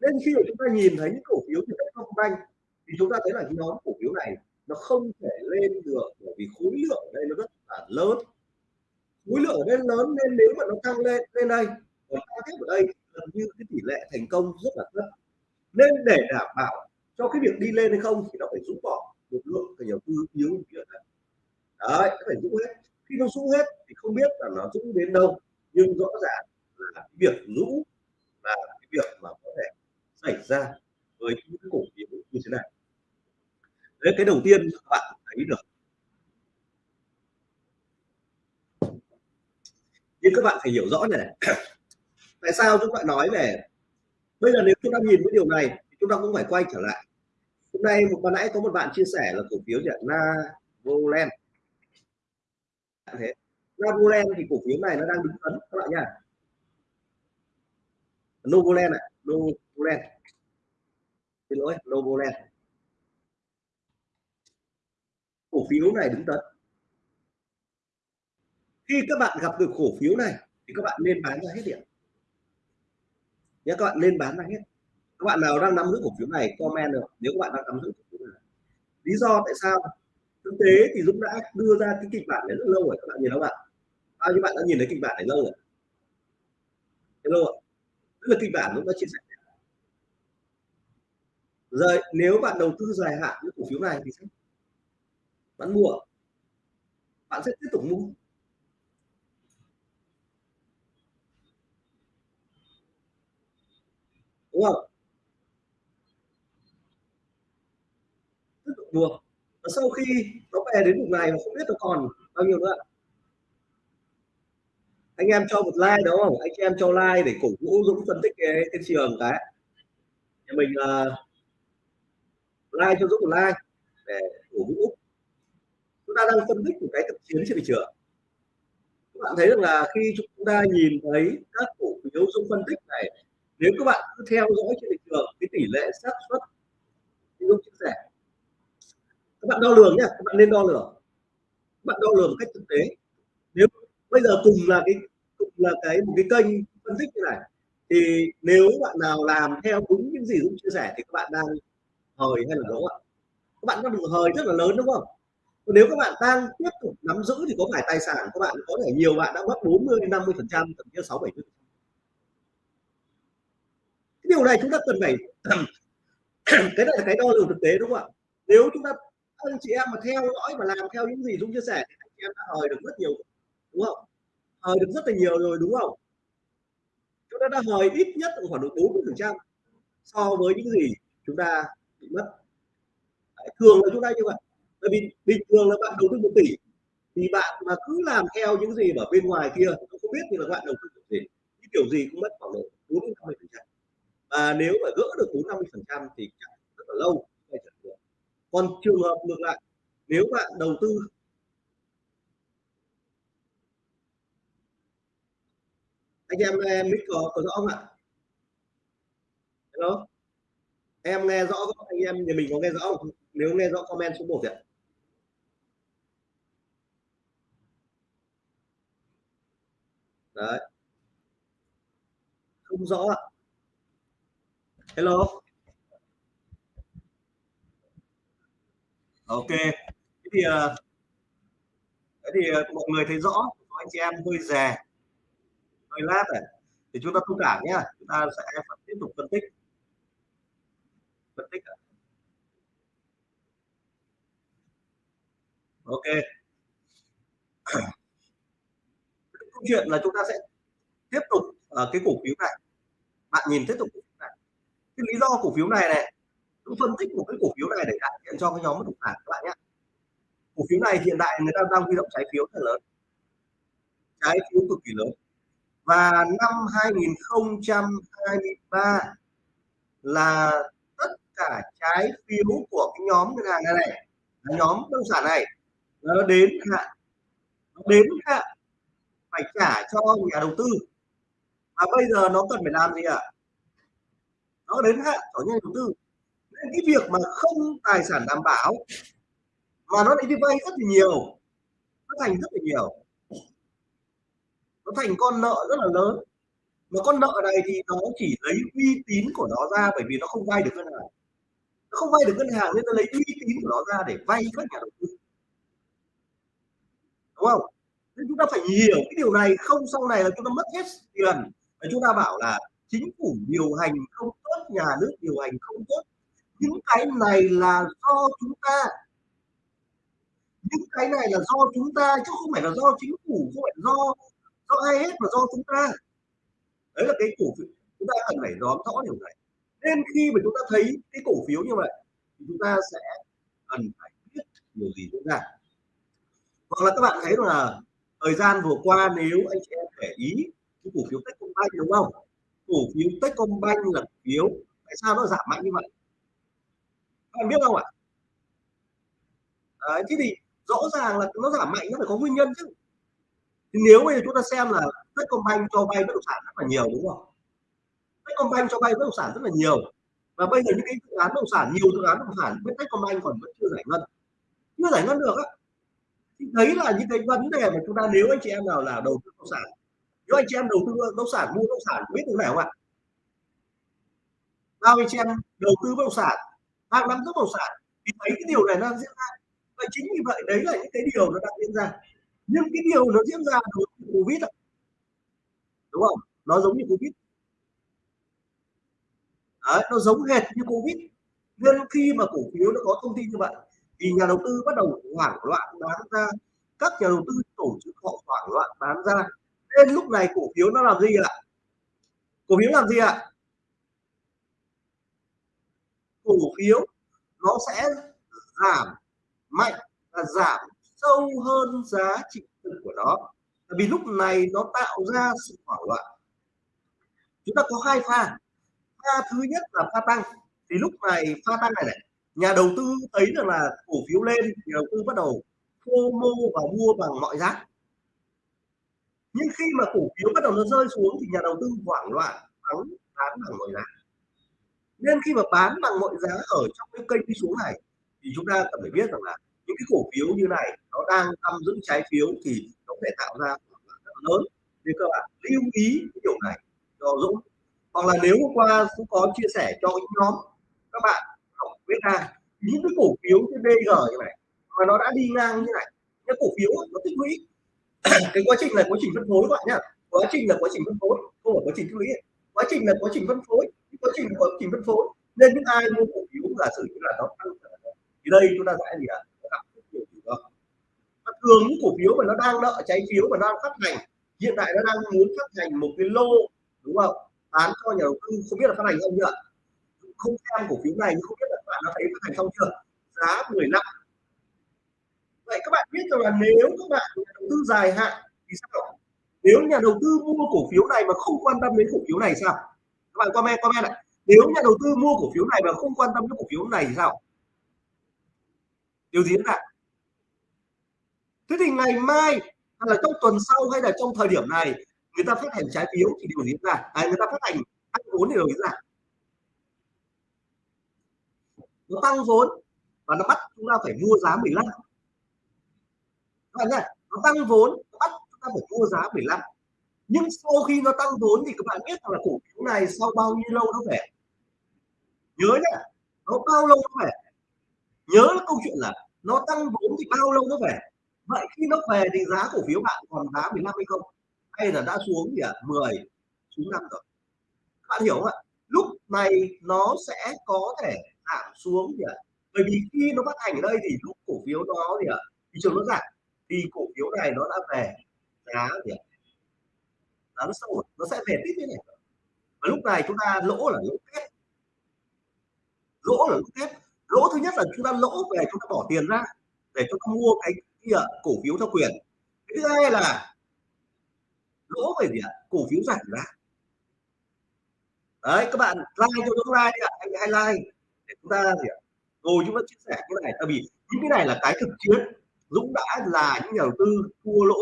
Nên khi mà chúng ta nhìn thấy những cổ phiếu như Techcombank thì chúng ta thấy là cái nhóm cổ phiếu này nó không thể lên được bởi vì khối lượng ở đây nó rất là lớn. Khối lượng ở đây lớn nên nếu mà nó tăng lên lên đây tăng tiếp ở đây, gần như cái tỷ lệ thành công rất là thấp nên để đảm bảo cho cái việc đi lên hay không thì nó phải rũ bỏ một lượng thì đầu tư yếu như đấy đấy nó phải rũ hết. Khi nó rũ hết thì không biết là nó rũ đến đâu nhưng rõ ràng là cái việc rũ là cái việc mà có thể xảy ra với những cổ phiếu như thế này. Đấy cái đầu tiên các bạn thấy được. Nhưng các bạn phải hiểu rõ này, này. tại sao chúng ta nói về bây giờ nếu chúng ta nhìn cái điều này, thì chúng ta cũng phải quay trở lại. Hôm nay một ban nãy có một bạn chia sẻ là cổ phiếu gì volen thế Navoland thì cổ phiếu này nó đang đứng tấn các bạn nha Novoland ạ, Novoland. Xin lỗi, Novoland. Cổ phiếu này đứng tấn khi các bạn gặp được cổ phiếu này, thì các bạn nên bán ra hết điểm nhé, các bạn lên bán ra hết. Các bạn nào đang nắm giữ cổ phiếu này, comment được. Nếu các bạn đang nắm giữ cổ phiếu này. Lý do tại sao? Thực tế thì Dũng đã đưa ra cái kịch bản này rất lâu rồi. Các bạn nhìn không ạ bao nhiêu bạn đã nhìn thấy kịch bản này lâu rồi? Lâu ạ? tức là kịch bản Dũng đã chia sẻ. Rồi, nếu bạn đầu tư dài hạn những cổ phiếu này thì sao bạn mua. Bạn sẽ tiếp tục mua. Đúng không? Tiếp tục buộc và sau khi nó về đến vùng này mà không biết nó còn bao nhiêu nữa anh em cho một like đúng không? Anh em cho like để cổ vũ dũng phân tích cái, cái trường cái. Nhà mình uh, like cho dũng một like để cổ vũ. Chúng ta đang phân tích một cái thực chiến trên thị trường các bạn thấy rằng là khi chúng ta nhìn thấy các cổ phiếu dũng phân tích này nếu các bạn cứ theo dõi trên thị trường cái tỷ lệ xác suất như chia sẻ các bạn đo lường nhé các bạn nên đo lường. Các bạn đo lường một cách thực tế. Nếu bây giờ cùng là cái, cùng là cái, một cái kênh phân tích như này, thì nếu bạn nào làm theo đúng những gì Dũng chia sẻ thì các bạn đang hời hay là lỗ ạ? Các bạn đang được hời rất là lớn, đúng không? Còn nếu các bạn đang tiếp tục nắm giữ thì có phải tài sản các bạn, có thể nhiều bạn đã mất 40 đến 50 phần trăm, thậm chí 6 70 điều này chúng ta cần phải cái này là cái đo lường thực tế đúng không ạ? Nếu chúng ta anh chị em mà theo dõi và làm theo những gì chúng chia sẻ thì anh chị em đã hời được rất nhiều đúng không? Hời được rất là nhiều rồi đúng không? Chúng ta đã hời ít nhất khoảng được 40 phần trăm so với những gì chúng ta bị mất. Đấy, thường là chúng ta như vậy. Bởi vì bình thường là bạn đầu tư một tỷ thì bạn mà cứ làm theo những gì ở bên ngoài kia không biết thì là bạn đầu tư kiểu gì cái kiểu gì cũng mất khoảng độ 40 50 phần trăm và nếu mà gỡ được 40 50 phần trăm thì rất là lâu còn trường hợp ngược lại nếu bạn đầu tư anh em em mic có, có rõ không ạ? Hello? Em nghe rõ không? Anh em nhà mình có nghe rõ không? Nếu nghe rõ comment số 1 ạ. Đấy. Không rõ ạ hello. Ok. Thế thì ờ, thế thì ờ, mọi người thấy rõ anh chị em hơi già hơi lát này. Thì chúng ta thông cảm nhé chúng ta sẽ tiếp tục phân tích. Phân tích ok. Câu chuyện là chúng ta sẽ tiếp tục ở cái cổ phiếu này. Bạn nhìn tiếp tục cái lý do cổ phiếu này này tôi phân tích một cái cổ phiếu này để đại diện cho cái nhóm bất động sản các bạn nhé. Cổ phiếu này hiện tại người ta đang huy động trái phiếu rất lớn, trái phiếu cực kỳ lớn. Và năm 2023 là tất cả trái phiếu của cái nhóm ngân hàng này này nhóm bất động sản này, nó đến hạn, nó đến hạn phải trả cho nhà đầu tư. Và bây giờ nó cần phải làm gì ạ? à? Nó đến hạn của nhà đầu tư. Nên cái việc mà không tài sản đảm bảo mà nó lại đi vay rất là nhiều, nó thành rất là nhiều. Nó thành con nợ rất là lớn. Mà con nợ này thì nó chỉ lấy uy tín của nó ra bởi vì nó không vay được ngân hàng. Nó không vay được ngân hàng nên nó lấy uy tín của nó ra để vay các nhà đầu tư. Đúng không? Nên chúng ta phải hiểu cái điều này. Không, sau này là chúng ta mất hết tiền. Và chúng ta bảo là chính phủ điều hành không tốt, nhà nước điều hành không tốt. Những cái này là do chúng ta. Những cái này là do chúng ta, chứ không phải là do chính phủ, không phải do do ai hết mà do chúng ta. Đấy là cái cổ phiếu. Chúng ta cần phải rõ rõ điều này. Nên khi mà chúng ta thấy cái cổ phiếu như vậy, thì chúng ta sẽ cần phải biết điều gì diễn ra. Hoặc là các bạn thấy là thời gian vừa qua nếu anh chị em để ý cái cổ phiếu Techcombank đúng không? Cổ phiếu Techcombank là cổ phiếu, tại sao nó giảm mạnh như vậy? Các bạn biết không ạ? Đấy, thế thì rõ ràng là nó giảm mạnh nó phải có nguyên nhân chứ. Thì nếu bây giờ chúng ta xem là Techcombank cho vay bất động sản rất là nhiều, đúng không? Techcombank cho vay bất động sản rất là nhiều. Và bây giờ những cái dự án bất động sản, nhiều dự án bất động sản bên Techcombank còn vẫn chưa giải ngân. Chưa giải ngân được á. Thì đấy là những cái vấn đề mà chúng ta nếu anh chị em nào là đầu tư bất động sản nếu anh chị em đầu tư bất động sản mua bất động sản biết được này không ạ? Bao anh chị em đầu tư bất động sản hàng năm bất động sản thì thấy cái điều này đang diễn ra. Và chính vì vậy đấy là những cái điều nó đang diễn ra. Nhưng cái điều nó diễn ra đối với covid đúng không? Nó giống như covid. Đấy, nó giống hệt như covid. Nên khi mà cổ phiếu nó có thông tin như vậy thì nhà đầu tư bắt đầu hoảng loạn bán ra. Các nhà đầu tư tổ chức họ hoảng loạn bán ra nên lúc này cổ phiếu nó làm gì ạ? Cổ phiếu làm gì ạ? Cổ phiếu nó sẽ giảm mạnh và giảm sâu hơn giá trị thực của nó. Vì lúc này nó tạo ra sự hoảng loạn. Chúng ta có hai pha. Pha thứ nhất là pha tăng. Thì lúc này pha tăng này này, nhà đầu tư thấy rằng là cổ phiếu lên, nhà đầu tư bắt đầu FOMO và mua bằng mọi giá nhưng khi mà cổ phiếu bắt đầu nó rơi xuống thì nhà đầu tư hoảng loạn bán bán bằng mọi giá. Nên khi mà bán bằng mọi giá ở trong cái kênh đi xuống này, thì chúng ta cần phải biết rằng là những cái cổ phiếu như này nó đang nắm giữ trái phiếu thì nó sẽ tạo ra rất lớn. Nên các bạn lưu ý cái điều này cho Dũng. Hoặc là nếu hôm qua cũng có chia sẻ cho những nhóm các bạn học biết ra những cái cổ phiếu như DG như này, mà nó đã đi ngang như này, những cổ phiếu nó tích lũy cái quá trình là quá trình phân phối các bạn nhá. Quá trình là quá trình phân phối, không phải quá trình tích lũy quá trình là quá trình phân phối, quá trình là quá trình phân phối. Nên những ai mua cổ phiếu giả sử như là nó tăng thì đây chúng ta sẽ gì ạ? Thường những cổ phiếu mà nó đang nợ trái phiếu mà nó đang phát hành, hiện tại nó đang muốn phát hành một cái lô, đúng không? Bán cho nhà đầu tư, không biết là phát hành không chưa không xem cổ phiếu này, nhưng không biết là bạn đã thấy phát hành xong chưa? Giá 15 vậy các bạn biết rằng là nếu các bạn nhà đầu tư dài hạn thì sao? Nếu nhà đầu tư mua cổ phiếu này mà không quan tâm đến cổ phiếu này sao? Các bạn comment comment lại. Nếu nhà đầu tư mua cổ phiếu này mà không quan tâm đến cổ phiếu này thì sao? Điều gì nữa thế thì ngày mai hay là trong tuần sau hay là trong thời điểm này người ta phát hành trái phiếu thì điều gì ra à, người ta phát hành tăng vốn thì điều gì ra nó tăng vốn và nó bắt chúng ta phải mua giá 15 bạn nhá, nó tăng vốn, nó bắt chúng ta phải mua giá 15 nhưng sau khi nó tăng vốn thì các bạn biết là cổ phiếu này sau bao nhiêu lâu nó về nhớ nhá, nó bao lâu nó về nhớ là câu chuyện là nó tăng vốn thì bao lâu nó về vậy khi nó về thì giá cổ phiếu bạn còn giá 15 hay không hay là đã xuống gì à? 10 xuống 5 rồi các bạn hiểu không ạ lúc này nó sẽ có thể giảm xuống gì à? bởi vì khi nó phát hành ở đây thì lúc cổ phiếu đó thì à? thị trường nó giảm vì cổ phiếu này nó đã về giá gì ạ? Giá nó sâu nó sẽ về tiếp thế này. Và lúc này chúng ta lỗ là lỗ kết lỗ là lỗ kép lỗ thứ nhất là chúng ta lỗ về chúng ta bỏ tiền ra để chúng ta mua cái kia cổ phiếu theo quyền. Cái thứ hai là lỗ về gì ạ? Cổ phiếu giảm giá. Đấy, các bạn like cho chúng like đi ạ. Anh hay like để chúng ta gì ạ? Rồi chúng ta chia sẻ cái này. Tại vì những cái này là cái thực chiến. Dũng đã là những nhà đầu tư thua lỗ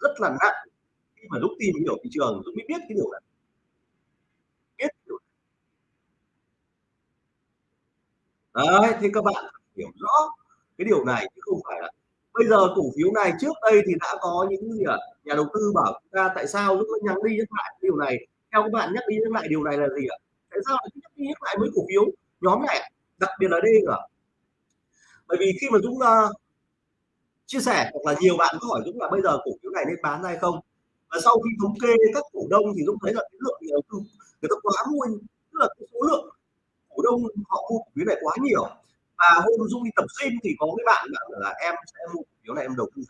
rất là nặng. Khi mà Dũng tìm hiểu thị trường Dũng mới biết cái điều này. Biết điều đấy thì các bạn hiểu rõ cái điều này chứ không phải là bây giờ cổ phiếu này trước đây thì đã có những gì à? nhà đầu tư bảo chúng ta tại sao Dũng nhắc đi nhắc lại điều này? Theo các bạn nhắc đi nhắc lại điều này là gì ạ? Tại sao lại nhắc đi nhắc lại với cổ phiếu nhóm này đặc biệt là đây cả bởi vì khi mà Dũng uh, chia sẻ hoặc là nhiều bạn có hỏi Dũng là bây giờ cổ phiếu này nên bán hay không? Và sau khi thống kê các cổ đông thì Dũng thấy là cái lượng đầu tư người ta quá mua tức là cái số lượng cổ đông họ mua cổ phiếu này quá nhiều. Và hôm Dũng đi tập gym thì có cái bạn bảo là em sẽ mua cổ phiếu này em đầu tư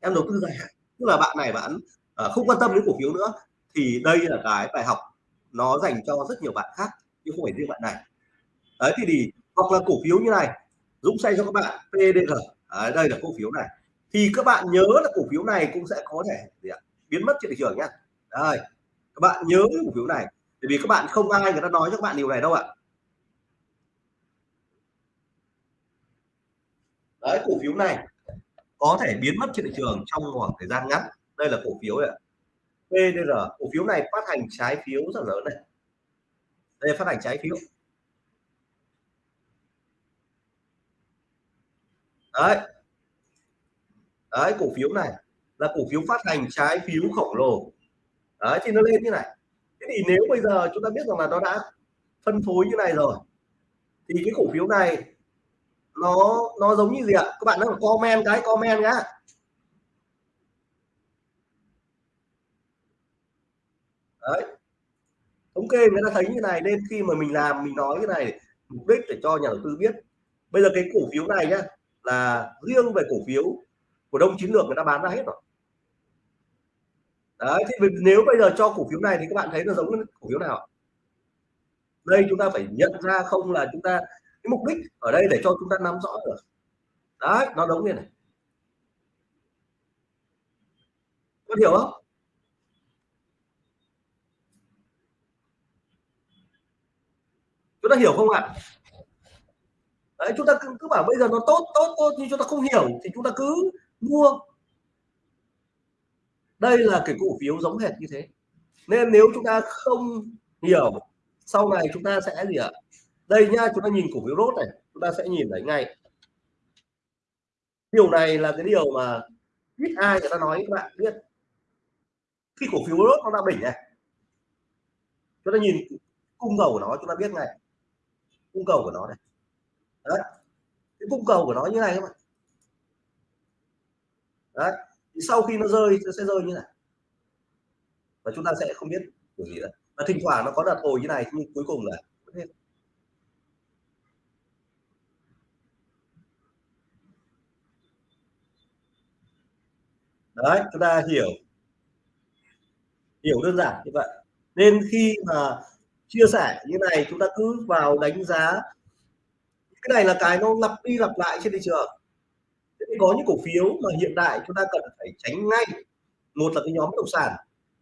em đầu tư dài hạn. Tức là bạn này bạn ờ, không quan tâm đến cổ phiếu nữa. Thì đây là cái bài học nó dành cho rất nhiều bạn khác chứ không phải riêng bạn này. Đấy thì, thì hoặc là cổ phiếu như này Dũng say cho các bạn PDG đấy, đây là cổ phiếu này. Thì các bạn nhớ là cổ phiếu này cũng sẽ có thể gì ạ? biến mất trên thị trường nhé. đây các bạn nhớ cổ phiếu này bởi vì các bạn không ai người ta nói cho các bạn điều này đâu ạ. Đấy cổ phiếu này có thể biến mất trên thị trường trong khoảng thời gian ngắn. Đây là cổ phiếu này PDR cổ phiếu này phát hành trái phiếu rất lớn này. Đây phát hành trái phiếu. Đấy. Đấy, cổ phiếu này là cổ phiếu phát hành trái phiếu khổng lồ. Đấy, thì nó lên như này. Thế thì nếu bây giờ chúng ta biết rằng là nó đã phân phối như này rồi, thì cái cổ phiếu này nó nó giống như gì ạ? Các bạn đang comment cái, comment nhá. Đấy. Thống kê người ta thấy như này nên khi mà mình làm, mình nói cái này mục đích để cho nhà đầu tư biết. Bây giờ cái cổ phiếu này nhá là riêng về cổ phiếu cổ đông chiến lược người ta bán ra hết rồi. Đấy, thì nếu bây giờ cho cổ phiếu này thì các bạn thấy nó giống cổ phiếu nào đây chúng ta phải nhận ra không là chúng ta, cái mục đích ở đây để cho chúng ta nắm rõ được. Đấy, nó giống như này. Có hiểu không? Chúng ta hiểu không ạ? Đấy chúng ta cứ, cứ bảo bây giờ nó tốt tốt tốt nhưng chúng ta không hiểu thì chúng ta cứ mua. Đây là cái cổ phiếu giống hệt như thế. Nên nếu chúng ta không hiểu sau này chúng ta sẽ gì ạ? Đây nha chúng ta nhìn cổ phiếu rốt này chúng ta sẽ nhìn thấy ngay. Điều này là cái điều mà ít ai người ta nói các bạn biết. Khi cổ phiếu rốt nó đang đỉnh này chúng ta nhìn cung cầu của nó chúng ta biết ngay. Cung cầu của nó này đấy. Cái cung cầu của nó như này các bạn. Đấy. Thì sau khi nó rơi, nó sẽ rơi như này. Và chúng ta sẽ không biết điều gì nữa. Và thỉnh thoảng nó có đợt hồi như này, nhưng cuối cùng là hết. Đấy, chúng ta hiểu. Hiểu đơn giản như vậy. Nên khi mà chia sẻ như này, chúng ta cứ vào đánh giá cái này là cái nó lặp đi lặp lại trên thị trường. Thì có những cổ phiếu mà hiện tại chúng ta cần phải tránh ngay. Một là cái nhóm bất động sản.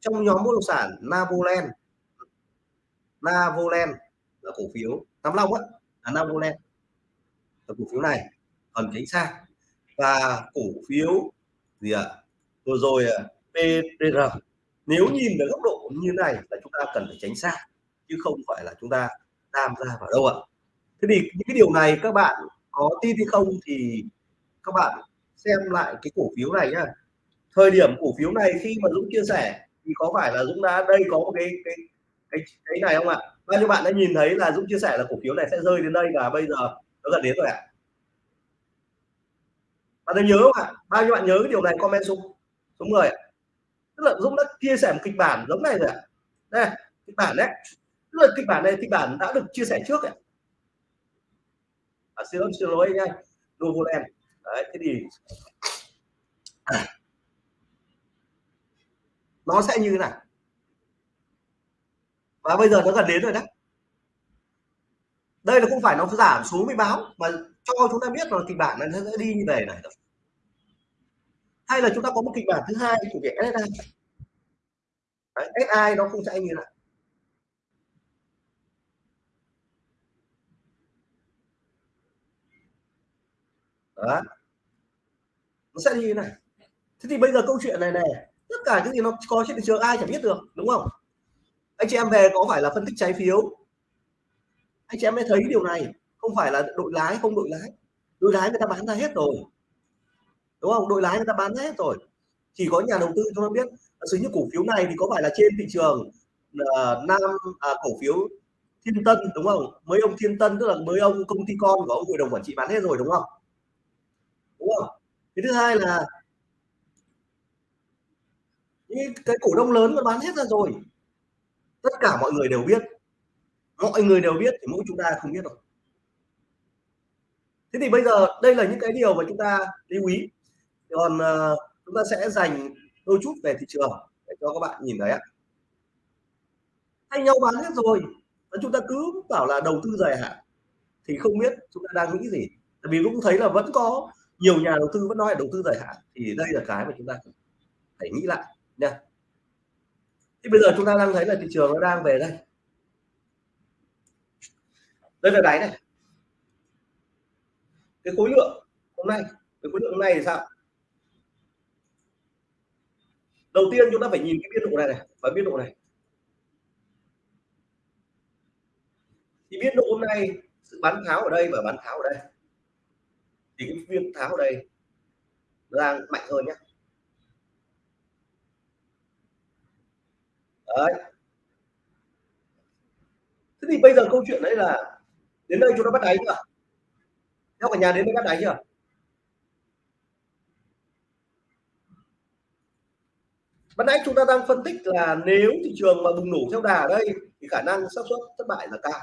Trong nhóm bất động sản Navoland Navoland là cổ phiếu Nam Long á. Là Navoland là cổ phiếu này, cần tránh xa. Và cổ phiếu gì ạ? À? vừa rồi PTR nếu nhìn về góc độ như này là chúng ta cần phải tránh xa, chứ không phải là chúng ta tham gia vào đâu ạ thế thì những cái điều này các bạn có tin hay không thì các bạn xem lại cái cổ phiếu này nhá. Thời điểm cổ phiếu này khi mà Dũng chia sẻ thì có phải là Dũng đã đây có một cái cái cái, cái này không ạ? Bao nhiêu bạn đã nhìn thấy là Dũng chia sẻ là cổ phiếu này sẽ rơi đến đây và bây giờ nó gần đến rồi ạ? Bạn đã nhớ không ạ? Bao nhiêu bạn nhớ cái điều này comment xuống số người ạ? Tức là Dũng đã chia sẻ một kịch bản giống này rồi ạ. Đây kịch bản đấy. Tức là kịch bản này kịch bản đã được chia sẻ trước ạ à, xin lỗi xin lỗi nha Novoland đấy thế thì nó sẽ như thế này. Và bây giờ nó gần đến rồi đấy. Đây là không phải nó giảm xuống mới báo mà cho chúng ta biết là kịch bản này nó sẽ đi như này này hay là chúng ta có một kịch bản thứ hai của việc SSI Đấy, SI nó không sẽ như này. Đó. Nó sẽ đi thế này. Thế thì bây giờ câu chuyện này này tất cả cái gì nó có trên thị trường ai chẳng biết được đúng không? Anh chị em về có phải là phân tích trái phiếu? Anh chị em mới thấy điều này không phải là đội lái không đội lái. Đội lái người ta bán ra hết rồi. Đúng không? Đội lái người ta bán hết rồi. Chỉ có nhà đầu tư cho nó biết sử như cổ phiếu này thì có phải là trên thị trường uh, nam à, cổ phiếu thiên tân đúng không? Mấy ông thiên tân tức là mấy ông công ty con của ông hội đồng quản trị bán hết rồi đúng không? Đúng không? Cái thứ hai là những cái cổ đông lớn nó bán hết ra rồi. Tất cả mọi người đều biết. Mọi người đều biết thì mỗi chúng ta không biết rồi thế thì bây giờ đây là những cái điều mà chúng ta lưu ý. Còn uh, chúng ta sẽ dành đôi chút về thị trường để cho các bạn nhìn thấy ạ. Thay nhau bán hết rồi và chúng ta cứ bảo là đầu tư dài hạn thì không biết chúng ta đang nghĩ gì. Tại vì cũng thấy là vẫn có nhiều nhà đầu tư vẫn nói là đầu tư dài hạn, thì đây là cái mà chúng ta phải nghĩ lại nha. Thì bây giờ chúng ta đang thấy là thị trường nó đang về đây. Đây là đáy này. Cái khối lượng hôm nay, cái khối lượng hôm nay thì sao? Đầu tiên chúng ta phải nhìn cái biên độ này này và biên độ này. Thì biên độ hôm nay, sự bán tháo ở đây và bán tháo ở đây thì cái viên tháo ở đây đang mạnh hơn nhé đấy. Thế thì bây giờ câu chuyện đấy là đến đây chúng ta bắt đáy chưa? Theo cả nhà đến đây bắt đáy chưa? Ban nãy chúng ta đang phân tích là nếu thị trường mà bùng nổ theo đà ở đây thì khả năng xác suất thất bại là cao.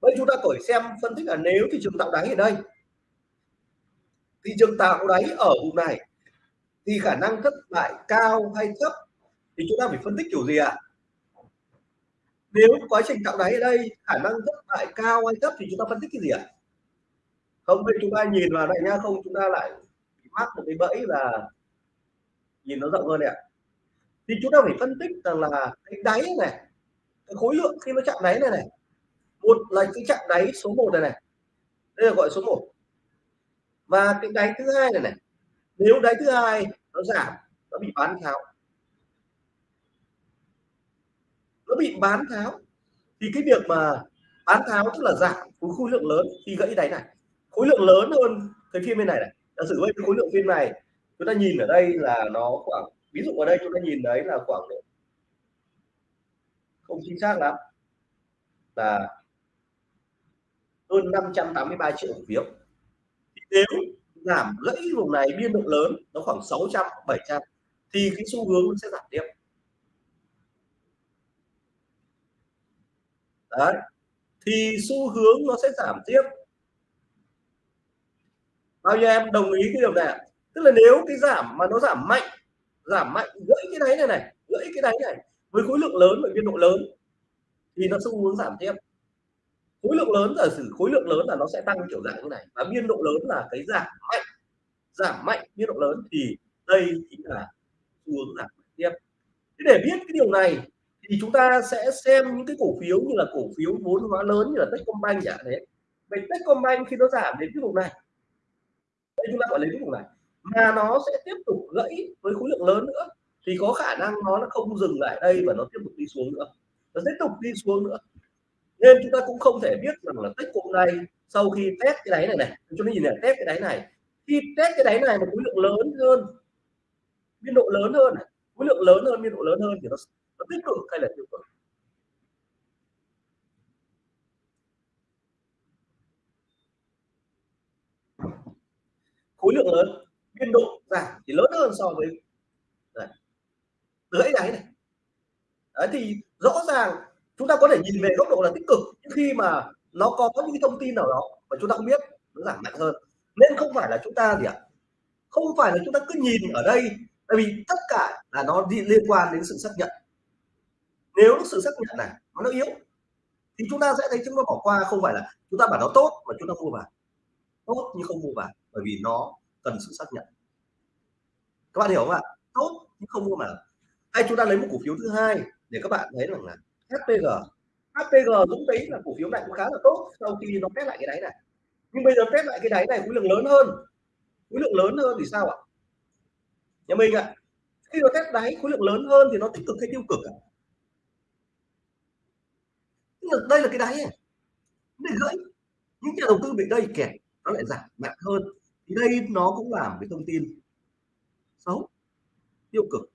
Bây chúng ta cởi xem phân tích là nếu thị trường tạo đáy ở đây thị trường tạo đáy ở vùng này, thì khả năng thất bại cao hay thấp thì chúng ta phải phân tích kiểu gì ạ à? nếu quá trình tạo đáy ở đây khả năng thất bại cao hay thấp thì chúng ta phân tích cái gì ạ à? không, bây chúng ta nhìn vào lại nha, không, chúng ta lại mắc một cái bẫy là nhìn nó rộng hơn này ạ à thì chúng ta phải phân tích rằng là cái đáy này, cái khối lượng khi nó chạm đáy này này, một là cái chạm đáy số 1 này này, đây là gọi số 1 và cái đáy thứ hai này này, nếu đáy thứ hai nó giảm, nó bị bán tháo. Nó bị bán tháo. Thì cái việc mà bán tháo tức là giảm khối lượng lớn khi gãy đáy này. Khối lượng lớn hơn cái phiên bên này này. Giả sử với khối lượng phiên này, chúng ta nhìn ở đây là nó khoảng, ví dụ ở đây chúng ta nhìn đấy là khoảng không chính xác lắm, là hơn 583 triệu cổ phiếu nếu giảm gãy vùng này biên độ lớn, nó khoảng 600 700 thì cái xu hướng nó sẽ giảm tiếp. Đấy, thì xu hướng nó sẽ giảm tiếp. Bao nhiêu em đồng ý cái điều này tức là nếu cái giảm mà nó giảm mạnh giảm mạnh, gãy cái đáy này này, gãy cái đáy này với khối lượng lớn và biên độ lớn, thì nó xu hướng giảm tiếp khối lượng lớn giả sử khối lượng lớn là nó sẽ tăng kiểu dạng như này. Và biên độ lớn là cái giảm mạnh. Giảm mạnh biên độ lớn thì đây chính là xu hướng giảm tiếp. Thế để biết cái điều này thì chúng ta sẽ xem những cái cổ phiếu như là cổ phiếu vốn hóa lớn như là Techcombank chẳng thế vậy Techcombank khi nó giảm đến cái vùng này, đây chúng ta gọi lấy cái vùng này, mà nó sẽ tiếp tục gãy với khối lượng lớn nữa, thì có khả năng nó nó không dừng lại đây và nó tiếp tục đi xuống nữa. Nó tiếp tục đi xuống nữa nên chúng ta cũng không thể biết rằng là tích cùng này sau khi test cái đáy này này chúng ta nhìn này test cái đáy này. Khi test cái đáy này mà khối lượng lớn hơn biên độ lớn hơn khối lượng lớn hơn biên độ lớn hơn thì nó, nó tích cực hay là tiêu cực? Khối lượng lớn biên độ giảm thì lớn hơn so với lưỡi đáy này. Đấy thì rõ ràng chúng ta có thể nhìn về góc độ là tích cực, nhưng khi mà nó có những thông tin nào đó mà chúng ta không biết, nó giảm mạnh hơn. Nên không phải là chúng ta gì ạ? Không phải là chúng ta cứ nhìn ở đây, tại vì tất cả là nó liên quan đến sự xác nhận. Nếu sự xác nhận này nó yếu, thì chúng ta sẽ thấy chúng ta bỏ qua, không phải là chúng ta bảo nó tốt mà chúng ta mua vào. Tốt nhưng không mua vào, bởi vì nó cần sự xác nhận. Các bạn hiểu không ạ? Tốt nhưng không mua vào. Hay chúng ta lấy một cổ phiếu thứ hai để các bạn thấy rằng là HPG HPG cũng thấy là cổ phiếu này cũng khá là tốt, sau khi nó test lại cái đáy này. Nhưng bây giờ test lại cái đáy này, khối lượng lớn hơn. Khối lượng lớn hơn thì sao ạ? Nhà mình ạ, khi nó test đáy khối lượng lớn hơn thì nó tích cực hay tiêu cực ạ? Đây là cái đáy này để gãy. Những nhà đầu tư bị đây kẹt, nó lại giảm mạnh hơn. Thì đây nó cũng làm cái thông tin xấu, tiêu cực.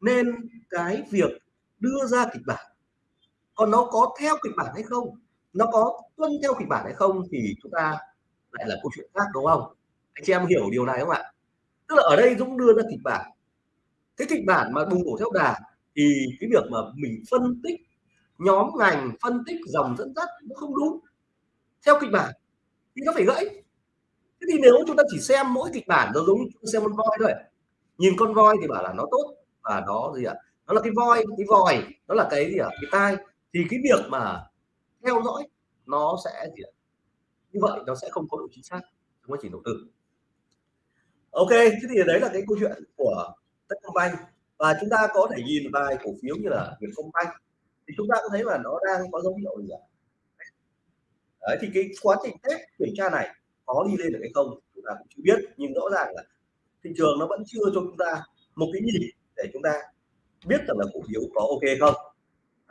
Nên cái việc đưa ra kịch bản còn nó có theo kịch bản hay không? Nó có tuân theo kịch bản hay không thì chúng ta lại là câu chuyện khác, đúng không? Anh chị em hiểu điều này không ạ? Tức là ở đây Dũng đưa ra kịch bản. Cái kịch bản mà bùng nổ theo đà thì cái việc mà mình phân tích nhóm ngành, phân tích dòng dẫn dắt nó không đúng. Theo kịch bản thì nó phải gãy. Thế thì nếu chúng ta chỉ xem mỗi kịch bản nó giống như xem con voi thôi. Nhìn con voi thì bảo là nó tốt và nó gì ạ? Nó là cái voi, cái vòi nó là cái gì ạ? Cái tai thì cái việc mà theo dõi nó sẽ gì ạ? Như vậy nó sẽ không có độ chính xác trong quá trình đầu tư ok, thế thì đấy là cái câu chuyện của Techcombank và chúng ta có thể nhìn vài cổ phiếu như là Vietcombank thì chúng ta cũng thấy là nó đang có dấu hiệu gì ạ? Đấy, thì cái quá trình test kiểm tra này có đi lên được hay không chúng ta cũng chưa biết. Nhưng rõ ràng là thị trường nó vẫn chưa cho chúng ta một cái nhìn để chúng ta biết rằng là cổ phiếu có ok không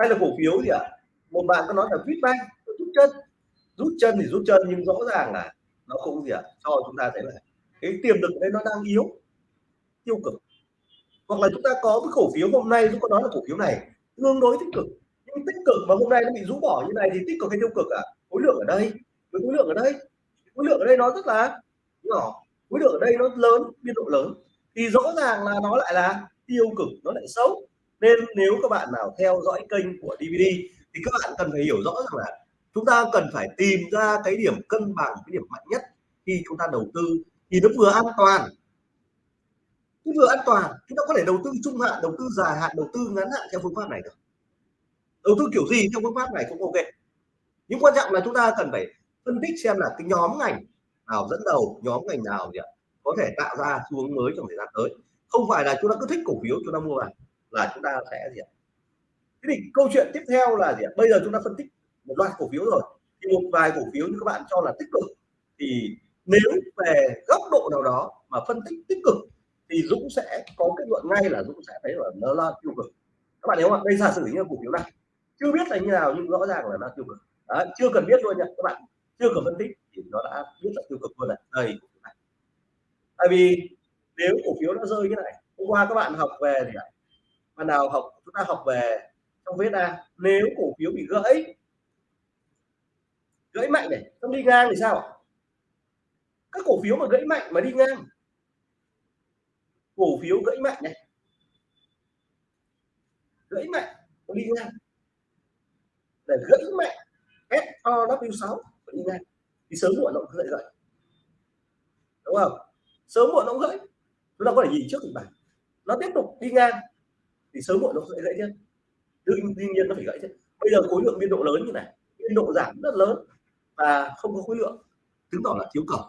hay là cổ phiếu gì ạ à? một bạn có nói là Vietbank rút chân rút chân thì rút chân, nhưng rõ ràng là nó cũng gì ạ à? cho chúng ta thấy là cái tiềm lực đấy nó đang yếu, tiêu cực hoặc là chúng ta có cái cổ phiếu hôm nay, chúng có nói là cổ phiếu này tương đối tích cực nhưng tích cực mà hôm nay nó bị rũ bỏ như này thì tích cực hay tiêu cực ạ à? khối lượng ở đây, với khối lượng ở đây khối lượng ở đây nó rất là nhỏ, khối lượng ở đây nó lớn, biên độ lớn thì rõ ràng là nó lại là tiêu cực, nó lại xấu nên nếu các bạn nào theo dõi kênh của DVD thì các bạn cần phải hiểu rõ rằng là chúng ta cần phải tìm ra cái điểm cân bằng, cái điểm mạnh nhất khi chúng ta đầu tư. Thì nó vừa an toàn cái vừa an toàn, chúng ta có thể đầu tư trung hạn, đầu tư dài hạn, đầu tư ngắn hạn theo phương pháp này được. Đầu tư kiểu gì theo phương pháp này cũng ok. Nhưng quan trọng là chúng ta cần phải phân tích xem là cái nhóm ngành nào dẫn đầu, nhóm ngành nào gì ạ, có thể tạo ra xu hướng mới trong thời gian tới. Không phải là chúng ta cứ thích cổ phiếu, chúng ta mua vào là chúng ta sẽ gì ạ? Thế thì câu chuyện tiếp theo là gì ạ? Bây giờ chúng ta phân tích một loạt cổ phiếu rồi. Thì một vài cổ phiếu như các bạn cho là tích cực. Thì nếu về góc độ nào đó mà phân tích tích cực thì Dũng sẽ có kết luận ngay là Dũng sẽ thấy là nó là tiêu cực. Các bạn hiểu không đây giả sử như cổ phiếu này. Chưa biết là như nào nhưng rõ ràng là nó tiêu cực. Đấy, chưa cần biết luôn nha các bạn. Chưa cần phân tích thì nó đã biết là tiêu cực luôn này. Đây tại vì nếu cổ phiếu nó rơi như này hôm qua các bạn học về thì ban nào học, chúng ta học về trong viết ra nếu cổ phiếu bị gãy gãy mạnh này, không đi ngang thì sao các cổ phiếu mà gãy mạnh mà đi ngang. Cổ phiếu gãy mạnh này. Gãy mạnh đi ngang. Để gãy mạnh SOW6 đi ngang. Thì sớm muộn nó cũng dậy dậy. Đúng không? Sớm muộn nó cũng gãy chúng ta có thể nhìn trước kịch bản. Nó tiếp tục đi ngang thì sớm muộn nó sẽ gãy chứ đương nhiên nó phải gãy chứ bây giờ khối lượng biên độ lớn như này, biên độ giảm rất lớn và không có khối lượng, chứng tỏ là thiếu cầu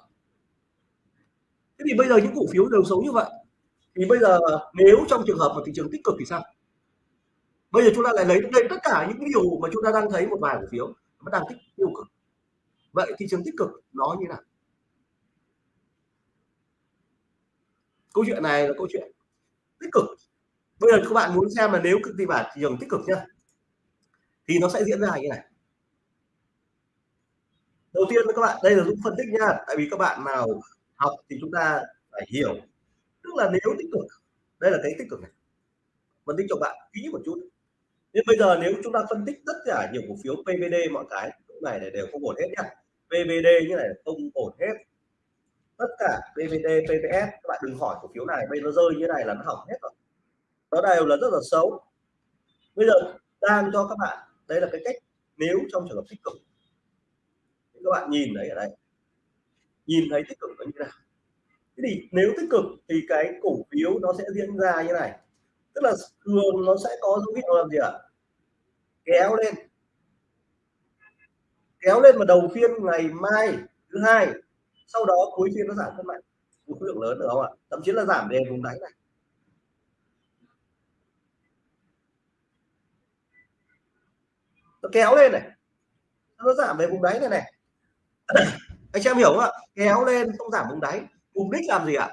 thế thì bây giờ những cổ phiếu đều xấu như vậy. Thì bây giờ nếu trong trường hợp mà thị trường tích cực thì sao? Bây giờ chúng ta lại lấy đây tất cả những điều mà chúng ta đang thấy một vài cổ phiếu nó đang tích tiêu cực. Vậy thị trường tích cực nó như nào? Câu chuyện này là câu chuyện tích cực bây giờ các bạn muốn xem là nếu kịch bản thị trường tích cực nhá. Thì nó sẽ diễn ra như này. Đầu tiên các bạn, đây là giúp phân tích nha tại vì các bạn nào học thì chúng ta phải hiểu. Tức là nếu tích cực, đây là cái tích cực này. Phân tích cho bạn kỹ một chút. Nên bây giờ nếu chúng ta phân tích tất cả nhiều cổ phiếu PVD mọi cái, lúc này này đều không ổn hết nhá. PVD như này không ổn hết. Tất cả PVD PVS các bạn đừng hỏi cổ phiếu này, bây giờ nó rơi như này là nó hỏng hết rồi nó đều là rất là xấu. Bây giờ đang cho các bạn đây là cái cách nếu trong trường hợp tích cực. Thì các bạn nhìn thấy ở đây. Nhìn thấy tích cực nó như thế nào? Thế thì nếu tích cực thì cái cổ phiếu nó sẽ diễn ra như này. Tức là thường nó sẽ có dấu hiệu làm gì ạ? Kéo lên. Kéo lên vào đầu phiên ngày mai thứ hai. Sau đó cuối phiên nó giảm rất mạnh. Một khối lượng lớn được không ạ? Thậm chí là giảm về vùng đáy này. Nó kéo lên này. Nó giảm về vùng đáy này này. Anh em hiểu không ạ? Kéo lên không giảm vùng đáy. Mục đích làm gì ạ?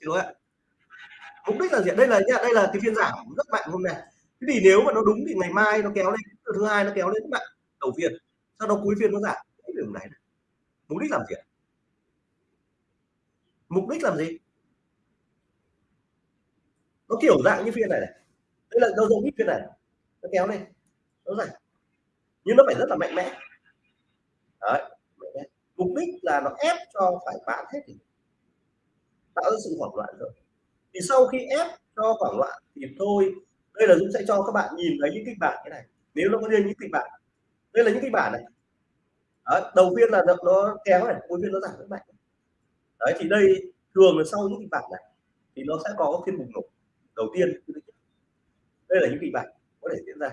Xin lỗi ạ. Mục đích là gì đây là đây là cái phiên giảm rất mạnh hôm nay. Thế thì nếu mà nó đúng thì ngày mai nó kéo lên thứ hai nó kéo lên các bạn đầu phiên. Sau đó cuối phiên nó giảm cái đường này, này. Mục đích làm gì ạ? Mục đích làm gì? Nó kiểu dạng như phiên này này. Đây là đâu giống như phiên này nó kéo lên. Nó dài nhưng nó phải rất là mạnh mẽ. Đấy mục đích là nó ép cho phải bán hết thì tạo ra sự hoảng loạn rồi. Thì sau khi ép cho hoảng loạn thì thôi đây là Dũng sẽ cho các bạn nhìn thấy những kịch bản cái này. Nếu nó có riêng những kịch bản. Đây là những kịch bản này. Đấy, đầu tiên là nó, nó kéo này cuối phiên nó giảm rất mạnh. Đấy thì đây thường là sau những kịch bản này thì nó sẽ có phiên bùng nổ. Đầu tiên đây là những kịch bản có thể diễn ra.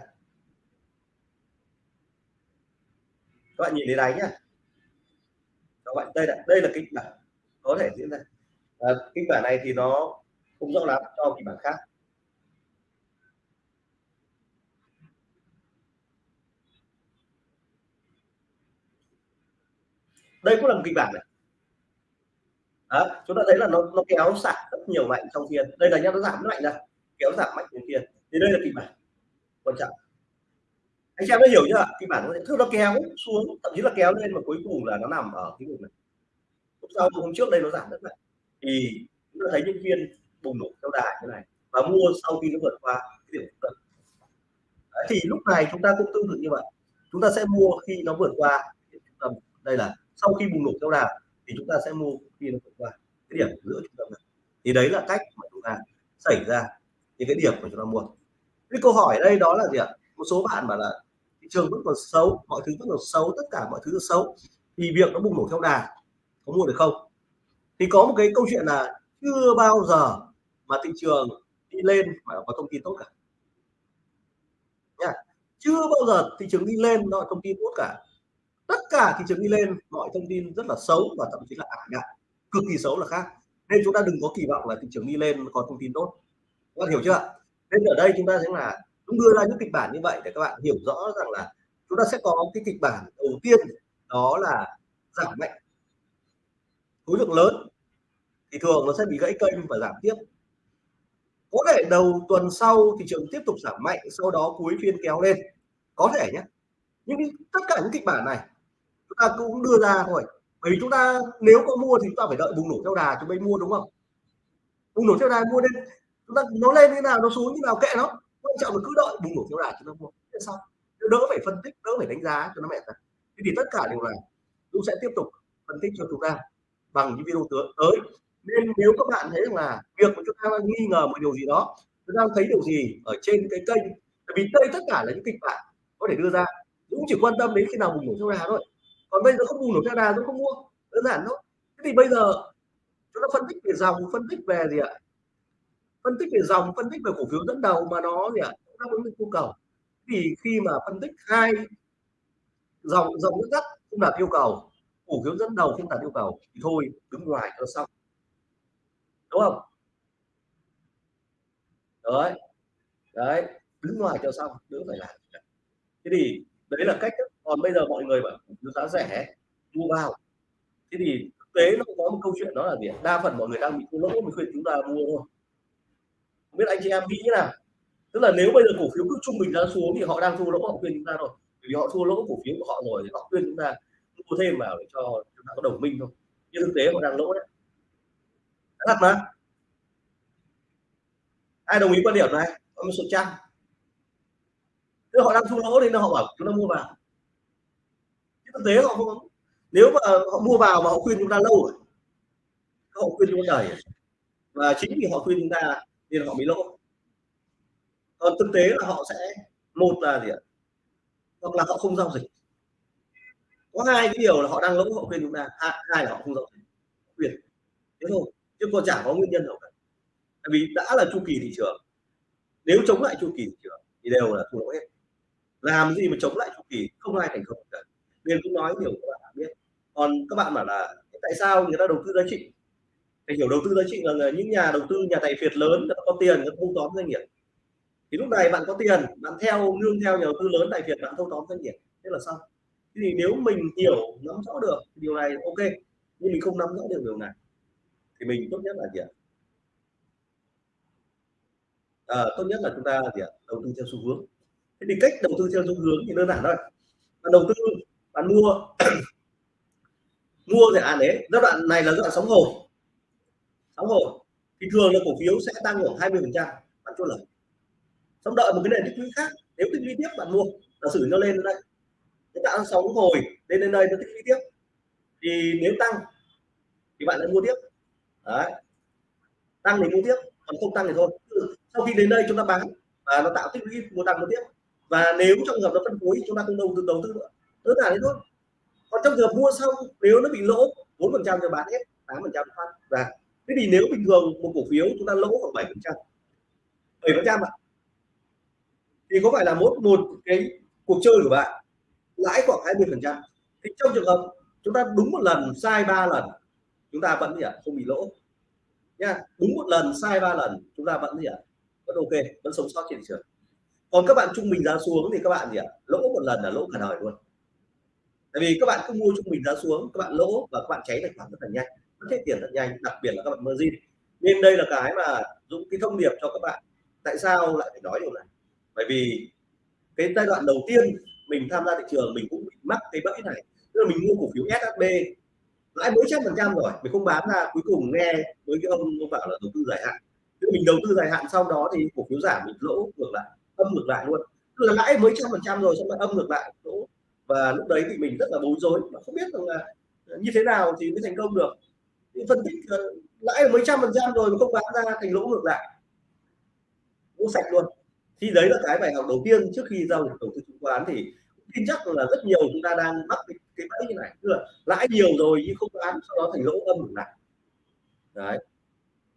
Các bạn nhìn thấy đáy nhá. Các bạn đây là đây là kịch bản có thể diễn ra. À, kịch bản này thì nó không rõ lắm cho kịch bản khác. Đây cũng là một kịch bản này. Đó, chúng ta thấy là nó nó kéo sạc rất nhiều mạnh trong phiên. Đây là nhá nó giảm mạnh ra kéo giảm mạnh trong phiên thì đây là kịch bản quan trọng. Anh em đã hiểu chưa kịch bản nó nó kéo xuống, thậm chí là kéo lên mà cuối cùng là nó nằm ở cái vùng này. Hôm sau, hôm trước đây nó giảm rất mạnh. Thì chúng ta thấy những viên bùng nổ theo đà như này và mua sau khi nó vượt qua cái điểm trung thì lúc này chúng ta cũng tương tự như vậy. Chúng ta sẽ mua khi nó vượt qua tầm đây là sau khi bùng nổ theo đà thì chúng ta sẽ mua khi nó vượt qua cái điểm giữa trung tâm này. Thì đấy là cách mà chúng ta xảy ra những cái điểm mà chúng ta mua cái câu hỏi đây đó là gì ạ? Một số bạn bảo là thị trường vẫn còn xấu, mọi thứ vẫn còn xấu, tất cả mọi thứ xấu, thì việc nó bùng nổ theo đà, có mua được không? Thì có một cái câu chuyện là chưa bao giờ mà thị trường đi lên mà có thông tin tốt cả. Nha, chưa bao giờ thị trường đi lên nó thông tin tốt cả. Tất cả thị trường đi lên, mọi thông tin rất là xấu và thậm chí là ảm đạm cực kỳ xấu là khác. Nên chúng ta đừng có kỳ vọng là thị trường đi lên có thông tin tốt. Các bạn hiểu chưa nên ở đây chúng ta sẽ là chúng đưa ra những kịch bản như vậy để các bạn hiểu rõ rằng là chúng ta sẽ có cái kịch bản đầu tiên đó là giảm mạnh khối lượng lớn thì thường nó sẽ bị gãy kênh và giảm tiếp. Có thể đầu tuần sau thị trường tiếp tục giảm mạnh, sau đó cuối phiên kéo lên. Có thể nhé. Nhưng tất cả những kịch bản này chúng ta cũng đưa ra thôi. Bởi vì chúng ta nếu có mua thì chúng ta phải đợi bùng nổ theo đà chúng mới mua, đúng không? Bùng nổ theo đà mua lên Vâng, nó lên như nào, nó xuống như nào, kệ nó. Quan trọng là cứ đợi bùng nổ theo đà chúng ta mua thế xong. Đỡ phải phân tích, đỡ phải đánh giá cho nó mẹ ra thế thì tất cả đều là dũng sẽ tiếp tục phân tích cho chúng ta bằng những video tới. Nên nếu các bạn thấy rằng là việc mà chúng ta đang nghi ngờ một điều gì đó, chúng ta thấy điều gì ở trên cái kênh bởi vì đây tất cả là những kịch bản có thể đưa ra. Cũng chỉ quan tâm đến khi nào bùng nổ theo đà thôi. Còn bây giờ không bùng nổ theo đà dũng không mua, đơn giản thôi. Thế thì bây giờ chúng ta phân tích về dòng, phân tích về gì ạ? Phân tích về dòng, phân tích về cổ phiếu dẫn đầu mà nó gì ạ? Đáp ứng được nhu cầu. Thì khi mà phân tích hai dòng dòng dẫn dắt không đạt yêu cầu, cổ phiếu dẫn đầu không đạt yêu cầu thì thôi, đứng ngoài cho xong. Đúng không? Đấy đấy, đứng ngoài cho xong, đỡ phải làm. Thế thì đấy là cách còn bây giờ mọi người bảo nó giá rẻ, mua vào. Thế thì thực tế nó có một câu chuyện đó là gì đa phần mọi người đang bị thua lỗ, mình khuyên chúng ta mua thôi không biết anh chị em nghĩ như nào? Tức là nếu bây giờ cổ phiếu cứ trung bình ra xuống thì họ đang thua lỗ họ khuyên chúng ta rồi vì họ thua lỗ cổ phiếu của họ rồi thì họ khuyên chúng ta mua thêm vào để cho chúng ta có đồng minh thôi. Nhưng thực tế họ đang lỗ đấy. Thật mà. Ai đồng ý quan điểm này? Có một số trang họ đang thua lỗ nên họ bảo chúng ta mua vào. Thực tế họ không nếu mà họ mua vào mà họ khuyên chúng ta lâu rồi, họ khuyên chúng ta đời và chính vì họ khuyên chúng ta nên họ bị lỗ. Còn thực tế là họ sẽ một là gì ạ? Hoặc là họ không giao dịch. Có hai cái điều là họ đang lỗ họ khuyên chúng ta. Hai, hai là họ không giao dịch. Khuyên thế thôi. Chứ còn chả có nguyên nhân nào cả. Vì đã là chu kỳ thị trường. Nếu chống lại chu kỳ thị trường thì đều là thua lỗ hết. Làm gì mà chống lại chu kỳ, không ai thành công cả. Nên cũng nói điều các bạn biết. Còn các bạn bảo là tại sao người ta đầu tư giá trị? Phải hiểu đầu tư giá trị là những nhà đầu tư, nhà tài phiệt lớn đã có tiền đã thâu tóm doanh nghiệp. Thì lúc này bạn có tiền, bạn theo nương theo nhà đầu tư lớn tài phiệt bạn thâu tóm doanh nghiệp, thế là xong. Thế thì nếu mình hiểu, nắm rõ được điều này OK, nhưng mình không nắm rõ được điều này thì mình tốt nhất là gì ạ? à, tốt nhất là chúng ta gì ạ? Đầu tư theo xu hướng. Thế thì cách đầu tư theo xu hướng thì đơn giản thôi. Bạn đầu tư, bạn mua mua dự án đấy, giai đoạn này là giai đoạn sóng hồi nóng hồi thì thường là cổ phiếu sẽ tăng khoảng 20% bạn chốt lời. Xong đợi một cái nền tích lũy khác, nếu tích lũy tiếp bạn mua, giả sử nó lên đây, nó tạo sóng hồi lên đến đây nó tích lũy tiếp. Thì nếu tăng thì bạn lại mua tiếp. Đấy. Tăng thì mua tiếp, còn không tăng thì thôi. Sau khi đến đây chúng ta bán và nó tạo tích lũy mua tăng mua tiếp. Và nếu trong trường hợp nó phân phối chúng ta không đầu tư đầu tư nữa. Đơn giản thế thôi. Còn trong trường hợp mua xong nếu nó bị lỗ bốn phần trăm thì bán hết, 8% phát ra. Thế thì nếu bình thường một cổ phiếu chúng ta lỗ khoảng 7%. 7% ạ. Thì có phải là một một cái cuộc chơi của bạn lãi khoảng 20%. Thì trong trường hợp chúng ta đúng một lần sai ba lần chúng ta vẫn gì ạ? Không bị lỗ. Nha, đúng một lần sai ba lần chúng ta vẫn gì ạ? Vẫn ok, vẫn sống sót trên thị trường. Còn các bạn trung bình giá xuống thì các bạn gì ạ? Lỗ một lần là lỗ cả đời luôn. Tại vì các bạn cứ mua trung bình giá xuống, các bạn lỗ và các bạn cháy tài khoản rất là nhanh, hết tiền rất nhanh, đặc biệt là các bạn margin. Nên đây là cái mà Dũng cái thông điệp cho các bạn. Tại sao lại phải nói điều này? Bởi vì cái giai đoạn đầu tiên mình tham gia thị trường mình cũng bị mắc cái bẫy này. Tức là mình mua cổ phiếu SHB lãi mấy trăm phần trăm rồi, mình không bán ra, cuối cùng nghe với cái ông ông bảo là đầu tư dài hạn. Tức mình đầu tư dài hạn sau đó thì cổ phiếu giảm mình lỗ ngược lại, âm ngược lại luôn. Tức là lãi mấy trăm phần trăm rồi xong lại âm ngược lại lỗ và lúc đấy thì mình rất là bối rối mà không biết rằng là như thế nào thì mới thành công được phân tích ờ, lãi mấy trăm phần trăm rồi mà không bán ra thành lỗ ngược lại. Lỗ sạch luôn. Thì đấy là cái bài học đầu tiên trước khi giao dịch đầu tư chứng khoán. Thì tin chắc là rất nhiều chúng ta đang mắc cái, cái bẫy như này. Tức là lãi nhiều rồi nhưng không bán sau đó thành lỗ âm ngược lại. Đấy.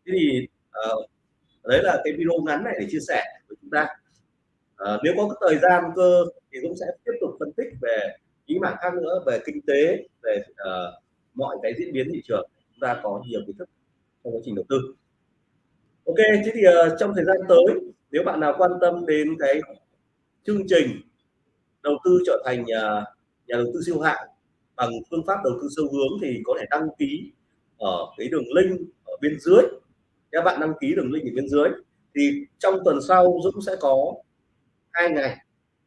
Thế thì uh, đấy là cái video ngắn này để chia sẻ với chúng ta. Uh, nếu có cái thời gian cơ thì cũng sẽ tiếp tục phân tích về những mảng khác nữa về kinh tế về uh, mọi cái diễn biến thị trường chúng ta có nhiều kiến thức trong quá trình đầu tư. Ok thế thì uh, trong thời gian tới nếu bạn nào quan tâm đến cái chương trình đầu tư trở thành nhà, nhà đầu tư siêu hạng bằng phương pháp đầu tư sâu hướng thì có thể đăng ký ở cái đường link ở bên dưới. Các bạn đăng ký đường link ở bên dưới. Thì trong tuần sau Dũng sẽ có hai ngày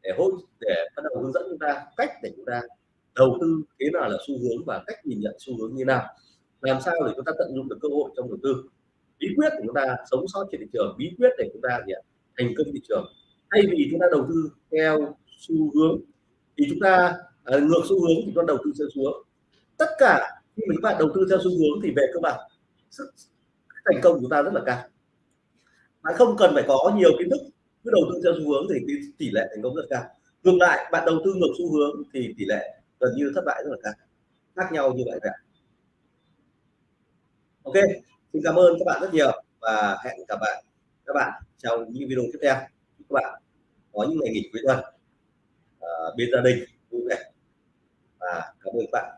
để hỗ để bắt đầu hướng dẫn chúng ta cách để chúng ta đầu tư thế nào là xu hướng và cách nhìn nhận xu hướng như nào làm sao để chúng ta tận dụng được cơ hội trong đầu tư? Bí quyết của chúng ta sống sót trên thị trường bí quyết để chúng ta gì ạ? thành công thị trường. Thay vì chúng ta đầu tư theo xu hướng thì chúng ta à, ngược xu hướng thì chúng ta đầu tư theo xu hướng. Tất cả khi mà chúng ta đầu tư theo xu hướng thì về cơ bản sức thành công của chúng ta rất là cao. Bạn không cần phải có nhiều kiến thức cứ đầu tư theo xu hướng thì tỷ lệ thành công rất cao. Ngược lại bạn đầu tư ngược xu hướng thì tỷ lệ gần như thất bại rất là cao. Khác nhau như vậy cả ok xin cảm ơn các bạn rất nhiều và hẹn gặp lại các bạn trong những video tiếp theo. Các bạn có những ngày nghỉ cuối tuần uh, bên gia đình vui vẻ và cảm ơn các bạn.